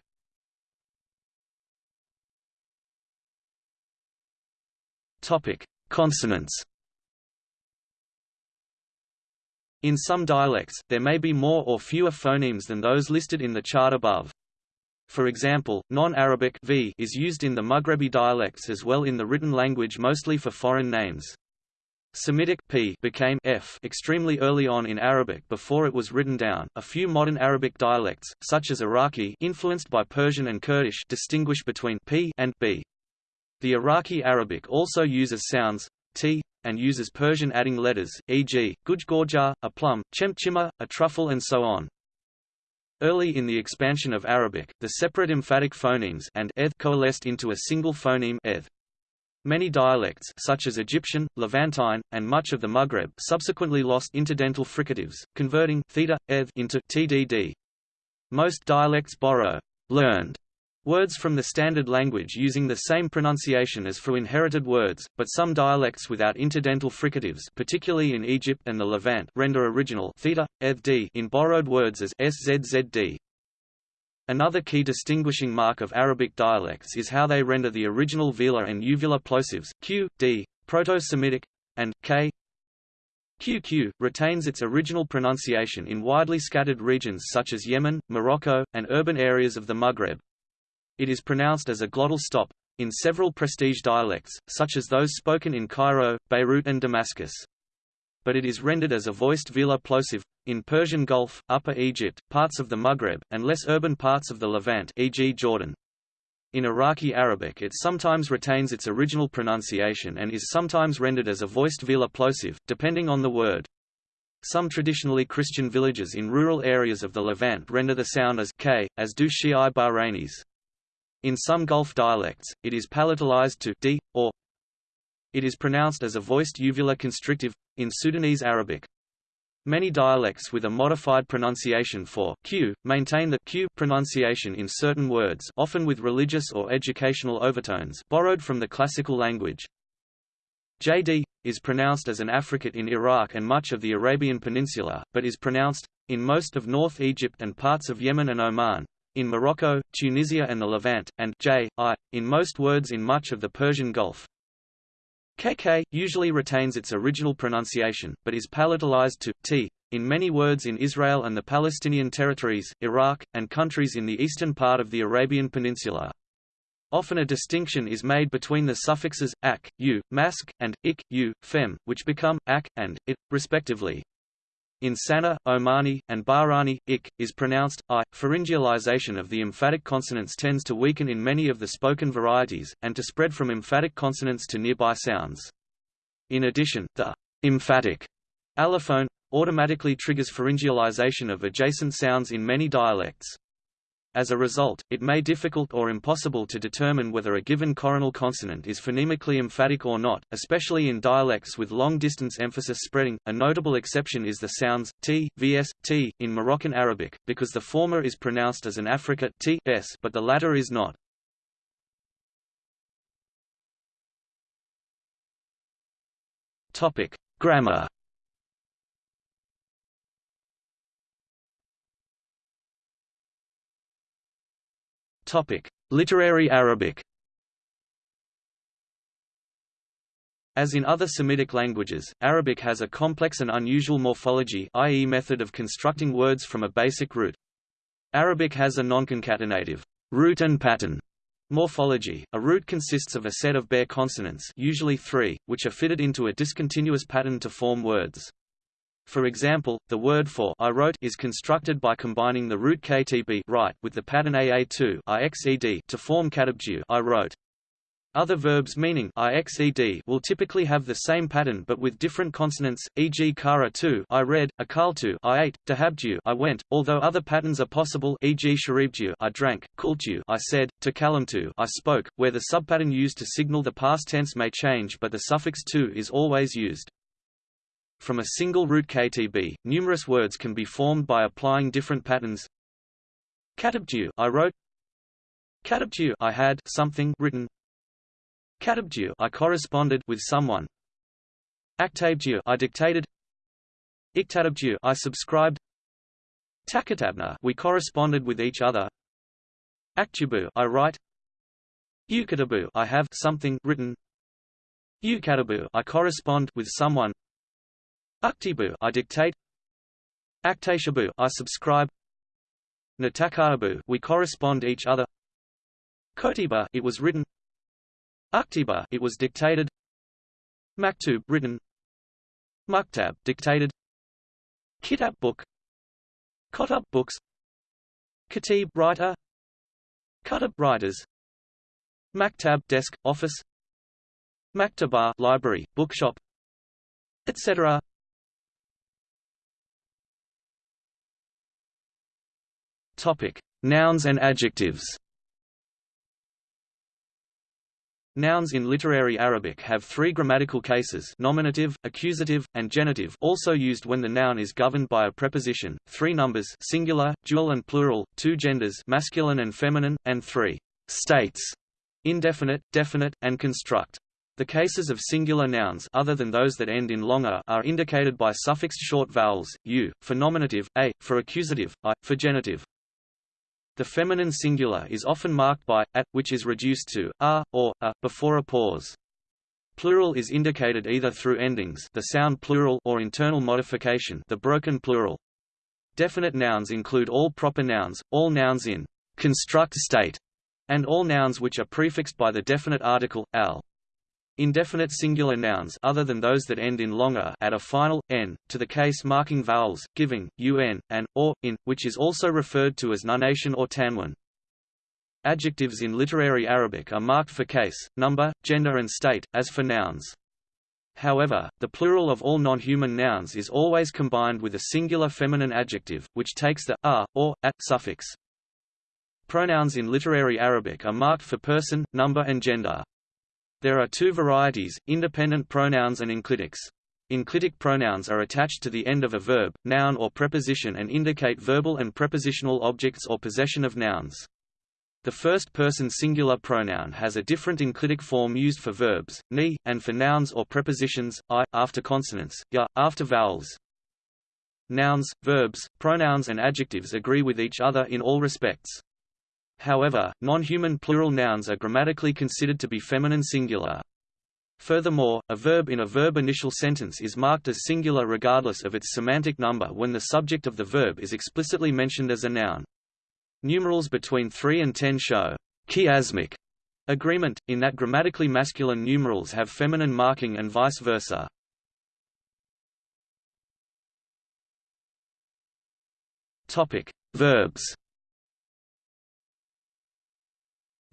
Consonants. In some dialects, there may be more or fewer phonemes than those listed in the chart above. For example, non-Arabic is used in the Maghrebi dialects as well in the written language mostly for foreign names. Semitic p became f extremely early on in Arabic before it was written down. A few modern Arabic dialects, such as Iraqi, influenced by Persian and Kurdish, distinguish between p and b. The Iraqi Arabic also uses sounds t and uses Persian adding letters, e.g., gujgorja, a plum, chemchima, a truffle and so on. Early in the expansion of Arabic, the separate emphatic phonemes and eth coalesced into a single phoneme eth. Many dialects such as Egyptian, Levantine, and much of the Maghreb subsequently lost interdental fricatives, converting theta, eth into tdd. Most dialects borrow learned words from the standard language using the same pronunciation as for inherited words, but some dialects without interdental fricatives particularly in Egypt and the Levant render original theta, eth in borrowed words as szzd. Another key distinguishing mark of Arabic dialects is how they render the original velar and uvular plosives q, d, Proto-Semitic, and k. QQ retains its original pronunciation in widely scattered regions such as Yemen, Morocco, and urban areas of the Maghreb. It is pronounced as a glottal stop in several prestige dialects, such as those spoken in Cairo, Beirut and Damascus but it is rendered as a voiced velar plosive, in Persian Gulf, Upper Egypt, parts of the Maghreb, and less urban parts of the Levant e.g. Jordan. In Iraqi Arabic it sometimes retains its original pronunciation and is sometimes rendered as a voiced velar plosive, depending on the word. Some traditionally Christian villages in rural areas of the Levant render the sound as k, as do Shi'i Bahrainis. In some Gulf dialects, it is palatalized to d, or it is pronounced as a voiced uvular constrictive, in Sudanese Arabic. Many dialects with a modified pronunciation for q maintain the q pronunciation in certain words often with religious or educational overtones borrowed from the classical language. JD is pronounced as an affricate in Iraq and much of the Arabian Peninsula, but is pronounced in most of North Egypt and parts of Yemen and Oman, in Morocco, Tunisia and the Levant, and j, i, in most words in much of the Persian Gulf. KK usually retains its original pronunciation, but is palatalized to t in many words in Israel and the Palestinian territories, Iraq, and countries in the eastern part of the Arabian Peninsula. Often a distinction is made between the suffixes ak, u, mask, and ik, u, fem, which become ak and it, respectively. In Sana, Omani, and Bahrani, ik, is pronounced i. Pharyngealization of the emphatic consonants tends to weaken in many of the spoken varieties, and to spread from emphatic consonants to nearby sounds. In addition, the emphatic allophone automatically triggers pharyngealization of adjacent sounds in many dialects. As a result, it may be difficult or impossible to determine whether a given coronal consonant is phonemically emphatic or not, especially in dialects with long-distance emphasis spreading. A notable exception is the sounds t, vs, t in Moroccan Arabic, because the former is pronounced as an affricate t, s, but the latter is not. Topic: Grammar. Topic: Literary Arabic. As in other Semitic languages, Arabic has a complex and unusual morphology i.e. method of constructing words from a basic root. Arabic has a nonconcatenative root and pattern morphology. A root consists of a set of bare consonants usually three, which are fitted into a discontinuous pattern to form words. For example, the word for I wrote is constructed by combining the root ktb write with the pattern aa2 ixed to form katabju I wrote. Other verbs meaning ixed will typically have the same pattern but with different consonants, e.g. kara 2 I read, akaltu I ate, dahabju I went, although other patterns are possible e.g. sharibju I drank, kultu I said, takalamtu I spoke, where the subpattern used to signal the past tense may change but the suffix tu is always used. From a single root ktb, numerous words can be formed by applying different patterns. Katabju I wrote. Katabju I had something written. Katabju I corresponded with someone. Aktabju I dictated Iktatabju I subscribed Takatabna we corresponded with each other Aktubu I write Ukatabu I have something written Ukatabu I correspond with someone Uktibu I dictate. Aktashabu I subscribe. Natakarabu we correspond each other. Kotiba it was written. Uktiba it was dictated. Maktub written. Muktab dictated. Kitab book. Kotub books. Khatib writer. Kutub writers. Maktab desk office. Maktaba library bookshop etc Topic Nouns and adjectives Nouns in literary Arabic have three grammatical cases nominative, accusative, and genitive also used when the noun is governed by a preposition, three numbers singular, dual and plural, two genders masculine and feminine, and three states indefinite, definite, and construct. The cases of singular nouns other than those that end in longer are indicated by suffixed short vowels, u, for nominative, a, for accusative, i, for genitive. The feminine singular is often marked by at, which is reduced to a or a before a pause. Plural is indicated either through endings, the sound plural, or internal modification, the broken plural. Definite nouns include all proper nouns, all nouns in construct state, and all nouns which are prefixed by the definite article al. Indefinite singular nouns other than those that end in longer add a final n to the case marking vowels, giving un and or in, which is also referred to as nunation or tanwin. Adjectives in literary Arabic are marked for case, number, gender and state, as for nouns. However, the plural of all non-human nouns is always combined with a singular feminine adjective, which takes the a or at suffix. Pronouns in literary Arabic are marked for person, number and gender. There are two varieties, independent pronouns and enclitics. Enclitic pronouns are attached to the end of a verb, noun or preposition and indicate verbal and prepositional objects or possession of nouns. The first-person singular pronoun has a different enclitic form used for verbs, ni, and for nouns or prepositions, i, after consonants, ya, after vowels. Nouns, verbs, pronouns and adjectives agree with each other in all respects. However, non-human plural nouns are grammatically considered to be feminine singular. Furthermore, a verb in a verb initial sentence is marked as singular regardless of its semantic number when the subject of the verb is explicitly mentioned as a noun. Numerals between 3 and 10 show chiasmic agreement, in that grammatically masculine numerals have feminine marking and vice versa. Verbs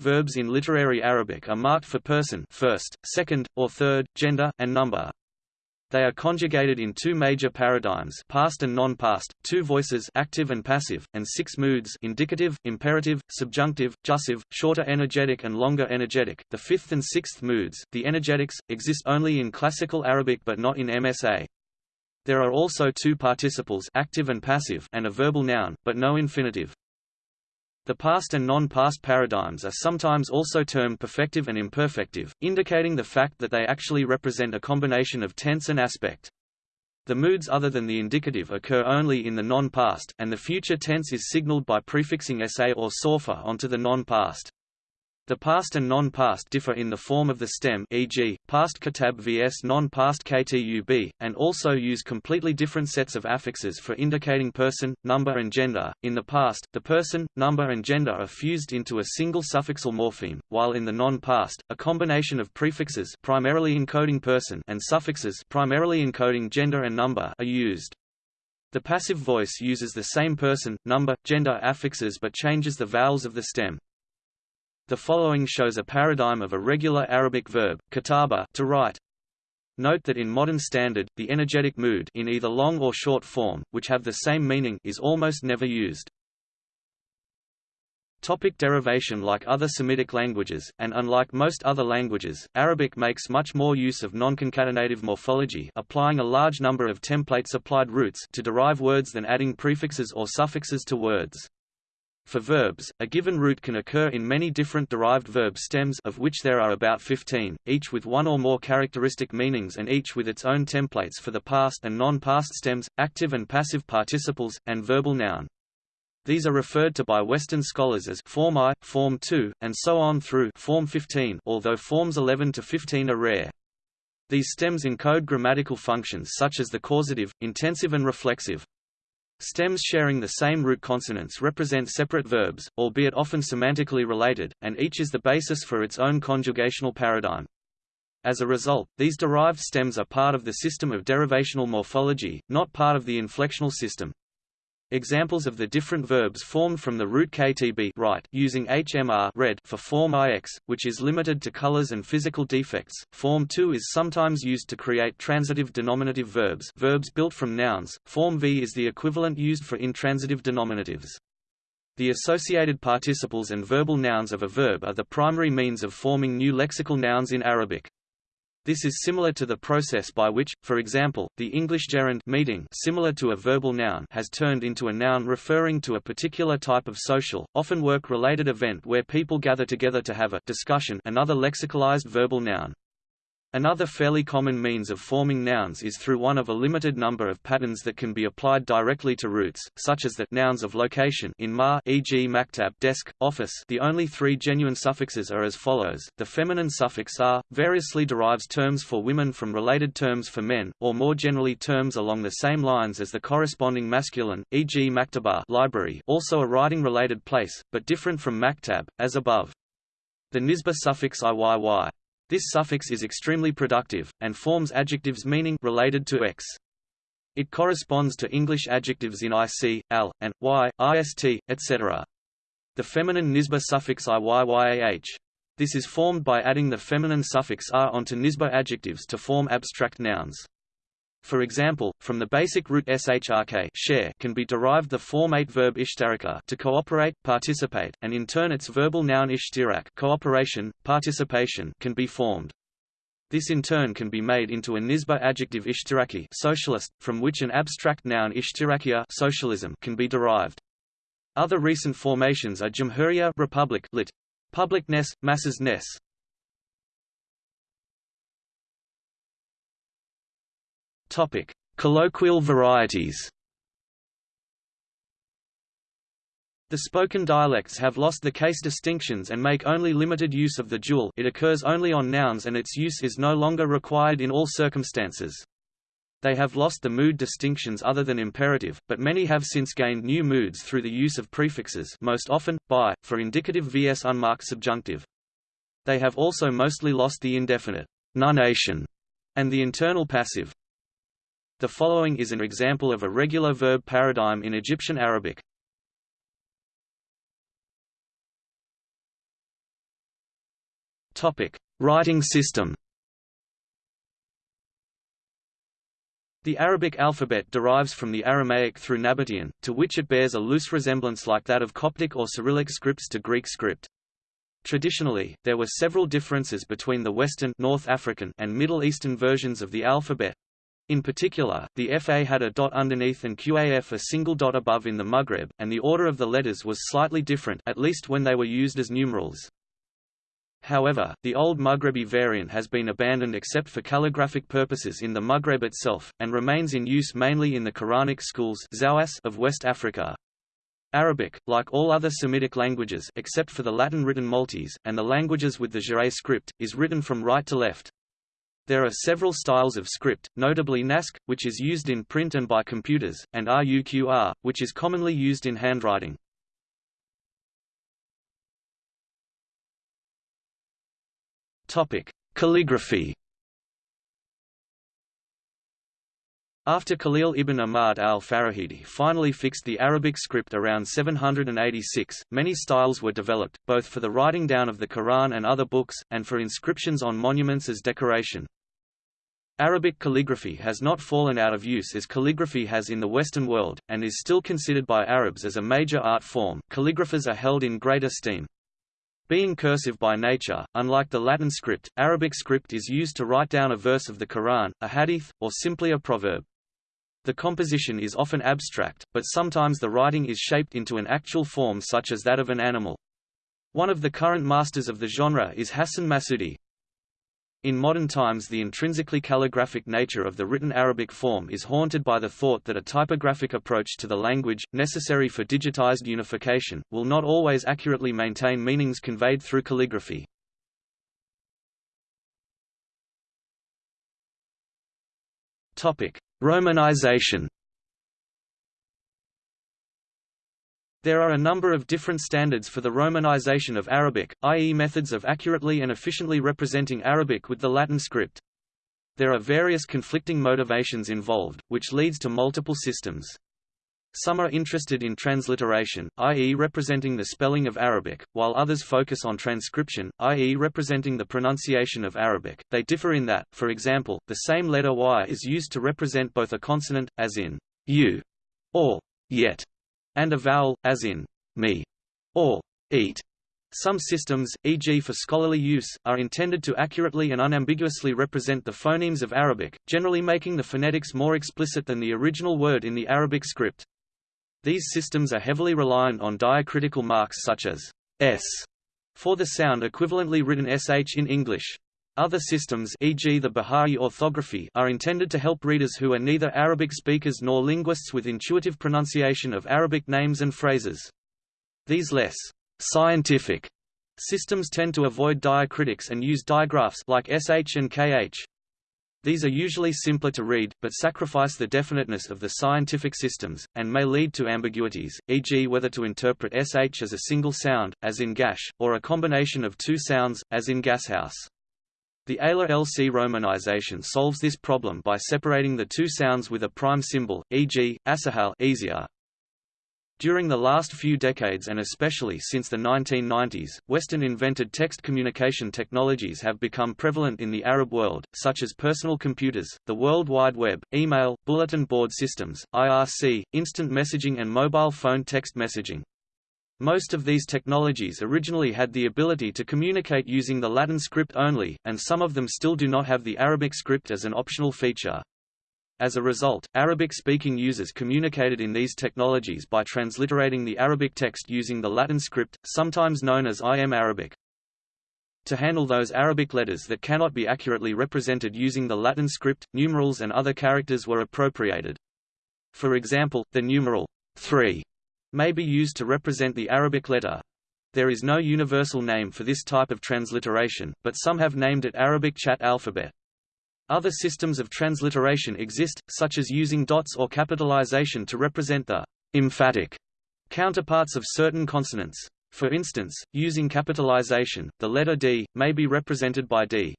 Verbs in literary Arabic are marked for person first, second, or third, gender, and number. They are conjugated in two major paradigms past and non-past, two voices active and passive, and six moods indicative, imperative, subjunctive, jussive, shorter energetic and longer energetic. The fifth and sixth moods, the energetics, exist only in classical Arabic but not in MSA. There are also two participles active and passive and a verbal noun, but no infinitive. The past and non-past paradigms are sometimes also termed perfective and imperfective, indicating the fact that they actually represent a combination of tense and aspect. The moods other than the indicative occur only in the non-past, and the future tense is signaled by prefixing sa or sorfa onto the non-past. The past and non-past differ in the form of the stem e.g., past katab vs non-past ktub, and also use completely different sets of affixes for indicating person, number and gender. In the past, the person, number and gender are fused into a single suffixal morpheme, while in the non-past, a combination of prefixes primarily encoding person and suffixes primarily encoding gender and number are used. The passive voice uses the same person, number, gender affixes but changes the vowels of the stem. The following shows a paradigm of a regular Arabic verb, kataba, to write. Note that in modern standard, the energetic mood in either long or short form, which have the same meaning, is almost never used. Topic derivation Like other Semitic languages, and unlike most other languages, Arabic makes much more use of non-concatenative morphology applying a large number of templates applied roots to derive words than adding prefixes or suffixes to words. For verbs, a given root can occur in many different derived verb stems of which there are about 15, each with one or more characteristic meanings and each with its own templates for the past and non-past stems, active and passive participles, and verbal noun. These are referred to by Western scholars as Form I, Form II, and so on through Form 15 although Forms 11 to 15 are rare. These stems encode grammatical functions such as the causative, intensive and reflexive. Stems sharing the same root consonants represent separate verbs, albeit often semantically related, and each is the basis for its own conjugational paradigm. As a result, these derived stems are part of the system of derivational morphology, not part of the inflectional system. Examples of the different verbs formed from the root ktb right using HMR red for form IX, which is limited to colors and physical defects. Form 2 is sometimes used to create transitive denominative verbs verbs built from nouns. Form V is the equivalent used for intransitive denominatives. The associated participles and verbal nouns of a verb are the primary means of forming new lexical nouns in Arabic. This is similar to the process by which, for example, the English gerund meeting similar to a verbal noun has turned into a noun referring to a particular type of social, often work-related event where people gather together to have a discussion another lexicalized verbal noun. Another fairly common means of forming nouns is through one of a limited number of patterns that can be applied directly to roots, such as the nouns of location in ma e.g. maktab desk, office the only three genuine suffixes are as follows, the feminine suffix a, variously derives terms for women from related terms for men, or more generally terms along the same lines as the corresponding masculine, e.g. maktaba library also a writing-related place, but different from maktab, as above. The nisba suffix iyy this suffix is extremely productive, and forms adjectives meaning related to x. It corresponds to English adjectives in ic, al, and y, ist, etc. The feminine nisba suffix iyyyah. This is formed by adding the feminine suffix r onto nisba adjectives to form abstract nouns. For example, from the basic root shrk share can be derived the formate verb ishtaraka to cooperate, participate, and in turn its verbal noun ishtirak cooperation, participation can be formed. This in turn can be made into a nisba adjective ishtiraki socialist, from which an abstract noun ishtirakia socialism can be derived. Other recent formations are Jamhuriya republic lit. Publicness, masses-ness, Topic: Colloquial varieties. The spoken dialects have lost the case distinctions and make only limited use of the dual it occurs only on nouns and its use is no longer required in all circumstances. They have lost the mood distinctions other than imperative, but many have since gained new moods through the use of prefixes most often, by, for indicative vs unmarked subjunctive. They have also mostly lost the indefinite nunation and the internal passive. The following is an example of a regular verb paradigm in Egyptian Arabic. Topic: Writing system. The Arabic alphabet derives from the Aramaic through Nabatean, to which it bears a loose resemblance like that of Coptic or Cyrillic scripts to Greek script. Traditionally, there were several differences between the Western North African and Middle Eastern versions of the alphabet, in particular, the FA had a dot underneath and QAF a single dot above in the Maghreb, and the order of the letters was slightly different at least when they were used as numerals. However, the old Maghrebi variant has been abandoned except for calligraphic purposes in the Maghreb itself, and remains in use mainly in the Quranic schools of West Africa. Arabic, like all other Semitic languages except for the Latin written Maltese, and the languages with the Ge'ez script, is written from right to left. There are several styles of script, notably Naskh, which is used in print and by computers, and Ruq'ah, which is commonly used in handwriting. Topic: Calligraphy. After Khalil ibn Ahmad al-Farahidi finally fixed the Arabic script around 786, many styles were developed, both for the writing down of the Quran and other books, and for inscriptions on monuments as decoration. Arabic calligraphy has not fallen out of use as calligraphy has in the Western world, and is still considered by Arabs as a major art form. Calligraphers are held in great esteem. Being cursive by nature, unlike the Latin script, Arabic script is used to write down a verse of the Quran, a hadith, or simply a proverb. The composition is often abstract, but sometimes the writing is shaped into an actual form such as that of an animal. One of the current masters of the genre is Hassan Massoudy. In modern times the intrinsically calligraphic nature of the written Arabic form is haunted by the thought that a typographic approach to the language, necessary for digitized unification, will not always accurately maintain meanings conveyed through calligraphy. Romanization There are a number of different standards for the Romanization of Arabic, i.e. methods of accurately and efficiently representing Arabic with the Latin script. There are various conflicting motivations involved, which leads to multiple systems. Some are interested in transliteration, i.e. representing the spelling of Arabic, while others focus on transcription, i.e. representing the pronunciation of Arabic. They differ in that, for example, the same letter y is used to represent both a consonant, as in you, or yet, and a vowel, as in me or eat. Some systems, e.g. for scholarly use, are intended to accurately and unambiguously represent the phonemes of Arabic, generally making the phonetics more explicit than the original word in the Arabic script. These systems are heavily reliant on diacritical marks such as s for the sound equivalently written sh in English. Other systems e.g. the Bahai orthography are intended to help readers who are neither Arabic speakers nor linguists with intuitive pronunciation of Arabic names and phrases. These less scientific systems tend to avoid diacritics and use digraphs like sh and kh. These are usually simpler to read, but sacrifice the definiteness of the scientific systems, and may lead to ambiguities, e.g. whether to interpret sh as a single sound, as in gash, or a combination of two sounds, as in gashouse. The ALA-LC romanization solves this problem by separating the two sounds with a prime symbol, e.g., asahal easier. During the last few decades and especially since the 1990s, Western-invented text communication technologies have become prevalent in the Arab world, such as personal computers, the World Wide Web, email, bulletin board systems, IRC, instant messaging and mobile phone text messaging. Most of these technologies originally had the ability to communicate using the Latin script only, and some of them still do not have the Arabic script as an optional feature. As a result, Arabic-speaking users communicated in these technologies by transliterating the Arabic text using the Latin script, sometimes known as IM Arabic. To handle those Arabic letters that cannot be accurately represented using the Latin script, numerals and other characters were appropriated. For example, the numeral 3 may be used to represent the Arabic letter. There is no universal name for this type of transliteration, but some have named it Arabic chat alphabet. Other systems of transliteration exist, such as using dots or capitalization to represent the emphatic counterparts of certain consonants. For instance, using capitalization, the letter D, may be represented by D.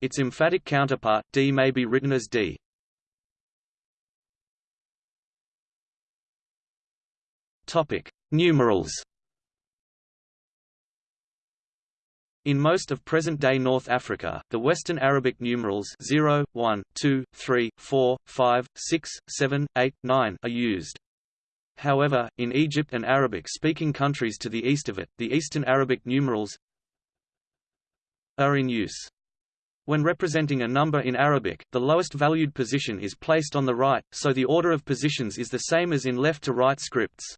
Its emphatic counterpart, D may be written as D. Topic: Numerals. In most of present-day North Africa, the Western Arabic numerals 0, 1, 2, 3, 4, 5, 6, 7, 8, 9 are used. However, in Egypt and Arabic-speaking countries to the east of it, the Eastern Arabic numerals are in use. When representing a number in Arabic, the lowest valued position is placed on the right, so the order of positions is the same as in left-to-right scripts.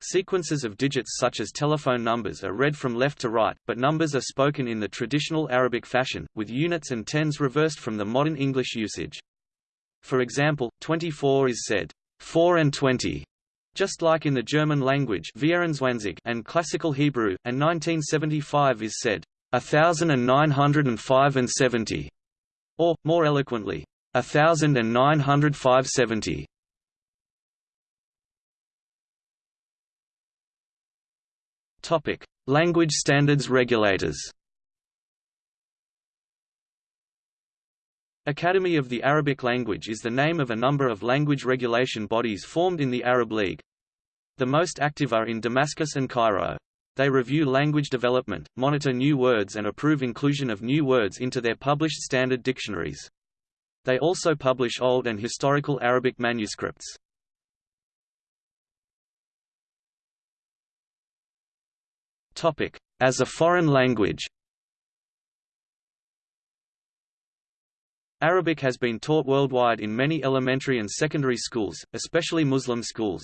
Sequences of digits such as telephone numbers are read from left to right, but numbers are spoken in the traditional Arabic fashion, with units and tens reversed from the modern English usage. For example, 24 is said, 4 and 20, just like in the German language and Classical Hebrew, and 1975 is said, 1905 and 70, or, more eloquently, 1905 70. Language standards regulators. Academy of the Arabic Language is the name of a number of language regulation bodies formed in the Arab League. The most active are in Damascus and Cairo. They review language development, monitor new words and approve inclusion of new words into their published standard dictionaries. They also publish old and historical Arabic manuscripts. As a foreign language Arabic has been taught worldwide in many elementary and secondary schools, especially Muslim schools.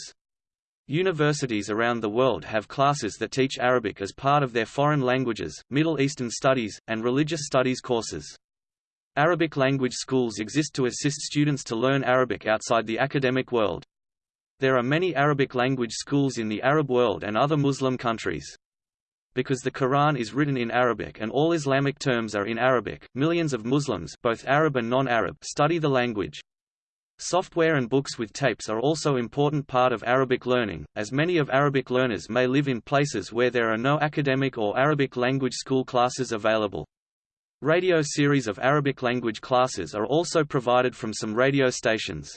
Universities around the world have classes that teach Arabic as part of their foreign languages, Middle Eastern studies, and religious studies courses. Arabic language schools exist to assist students to learn Arabic outside the academic world. There are many Arabic language schools in the Arab world and other Muslim countries. Because the Quran is written in Arabic and all Islamic terms are in Arabic, millions of Muslims both Arab and non-Arab study the language. Software and books with tapes are also important part of Arabic learning, as many of Arabic learners may live in places where there are no academic or Arabic language school classes available. Radio series of Arabic language classes are also provided from some radio stations.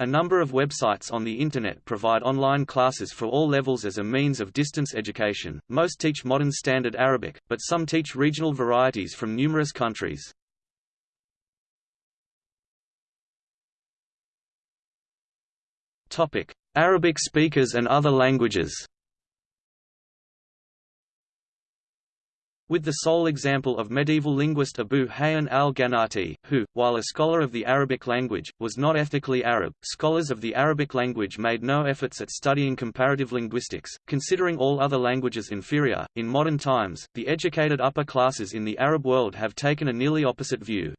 A number of websites on the Internet provide online classes for all levels as a means of distance education. Most teach modern Standard Arabic, but some teach regional varieties from numerous countries. Topic: Arabic speakers and other languages. With the sole example of medieval linguist Abu Hayyan al-Gharnati, who, while a scholar of the Arabic language, was not ethnically Arab. Scholars of the Arabic language made no efforts at studying comparative linguistics, considering all other languages inferior. In modern times, the educated upper classes in the Arab world have taken a nearly opposite view.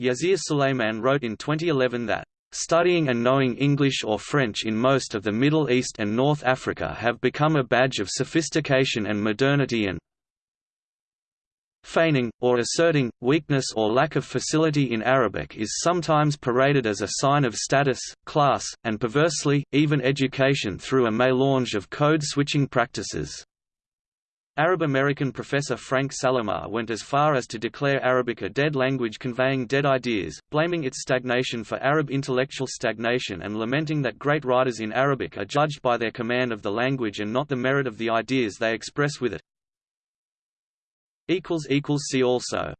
Yasir Suleiman wrote in 2011 that Studying and knowing English or French in most of the Middle East and North Africa have become a badge of sophistication and modernity and, Feigning, or asserting, weakness or lack of facility in Arabic is sometimes paraded as a sign of status, class, and perversely, even education through a melange of code-switching practices. Arab-American professor Franck Salameh went as far as to declare Arabic a dead language conveying dead ideas, blaming its stagnation for Arab intellectual stagnation and lamenting that great writers in Arabic are judged by their command of the language and not the merit of the ideas they express with it. See also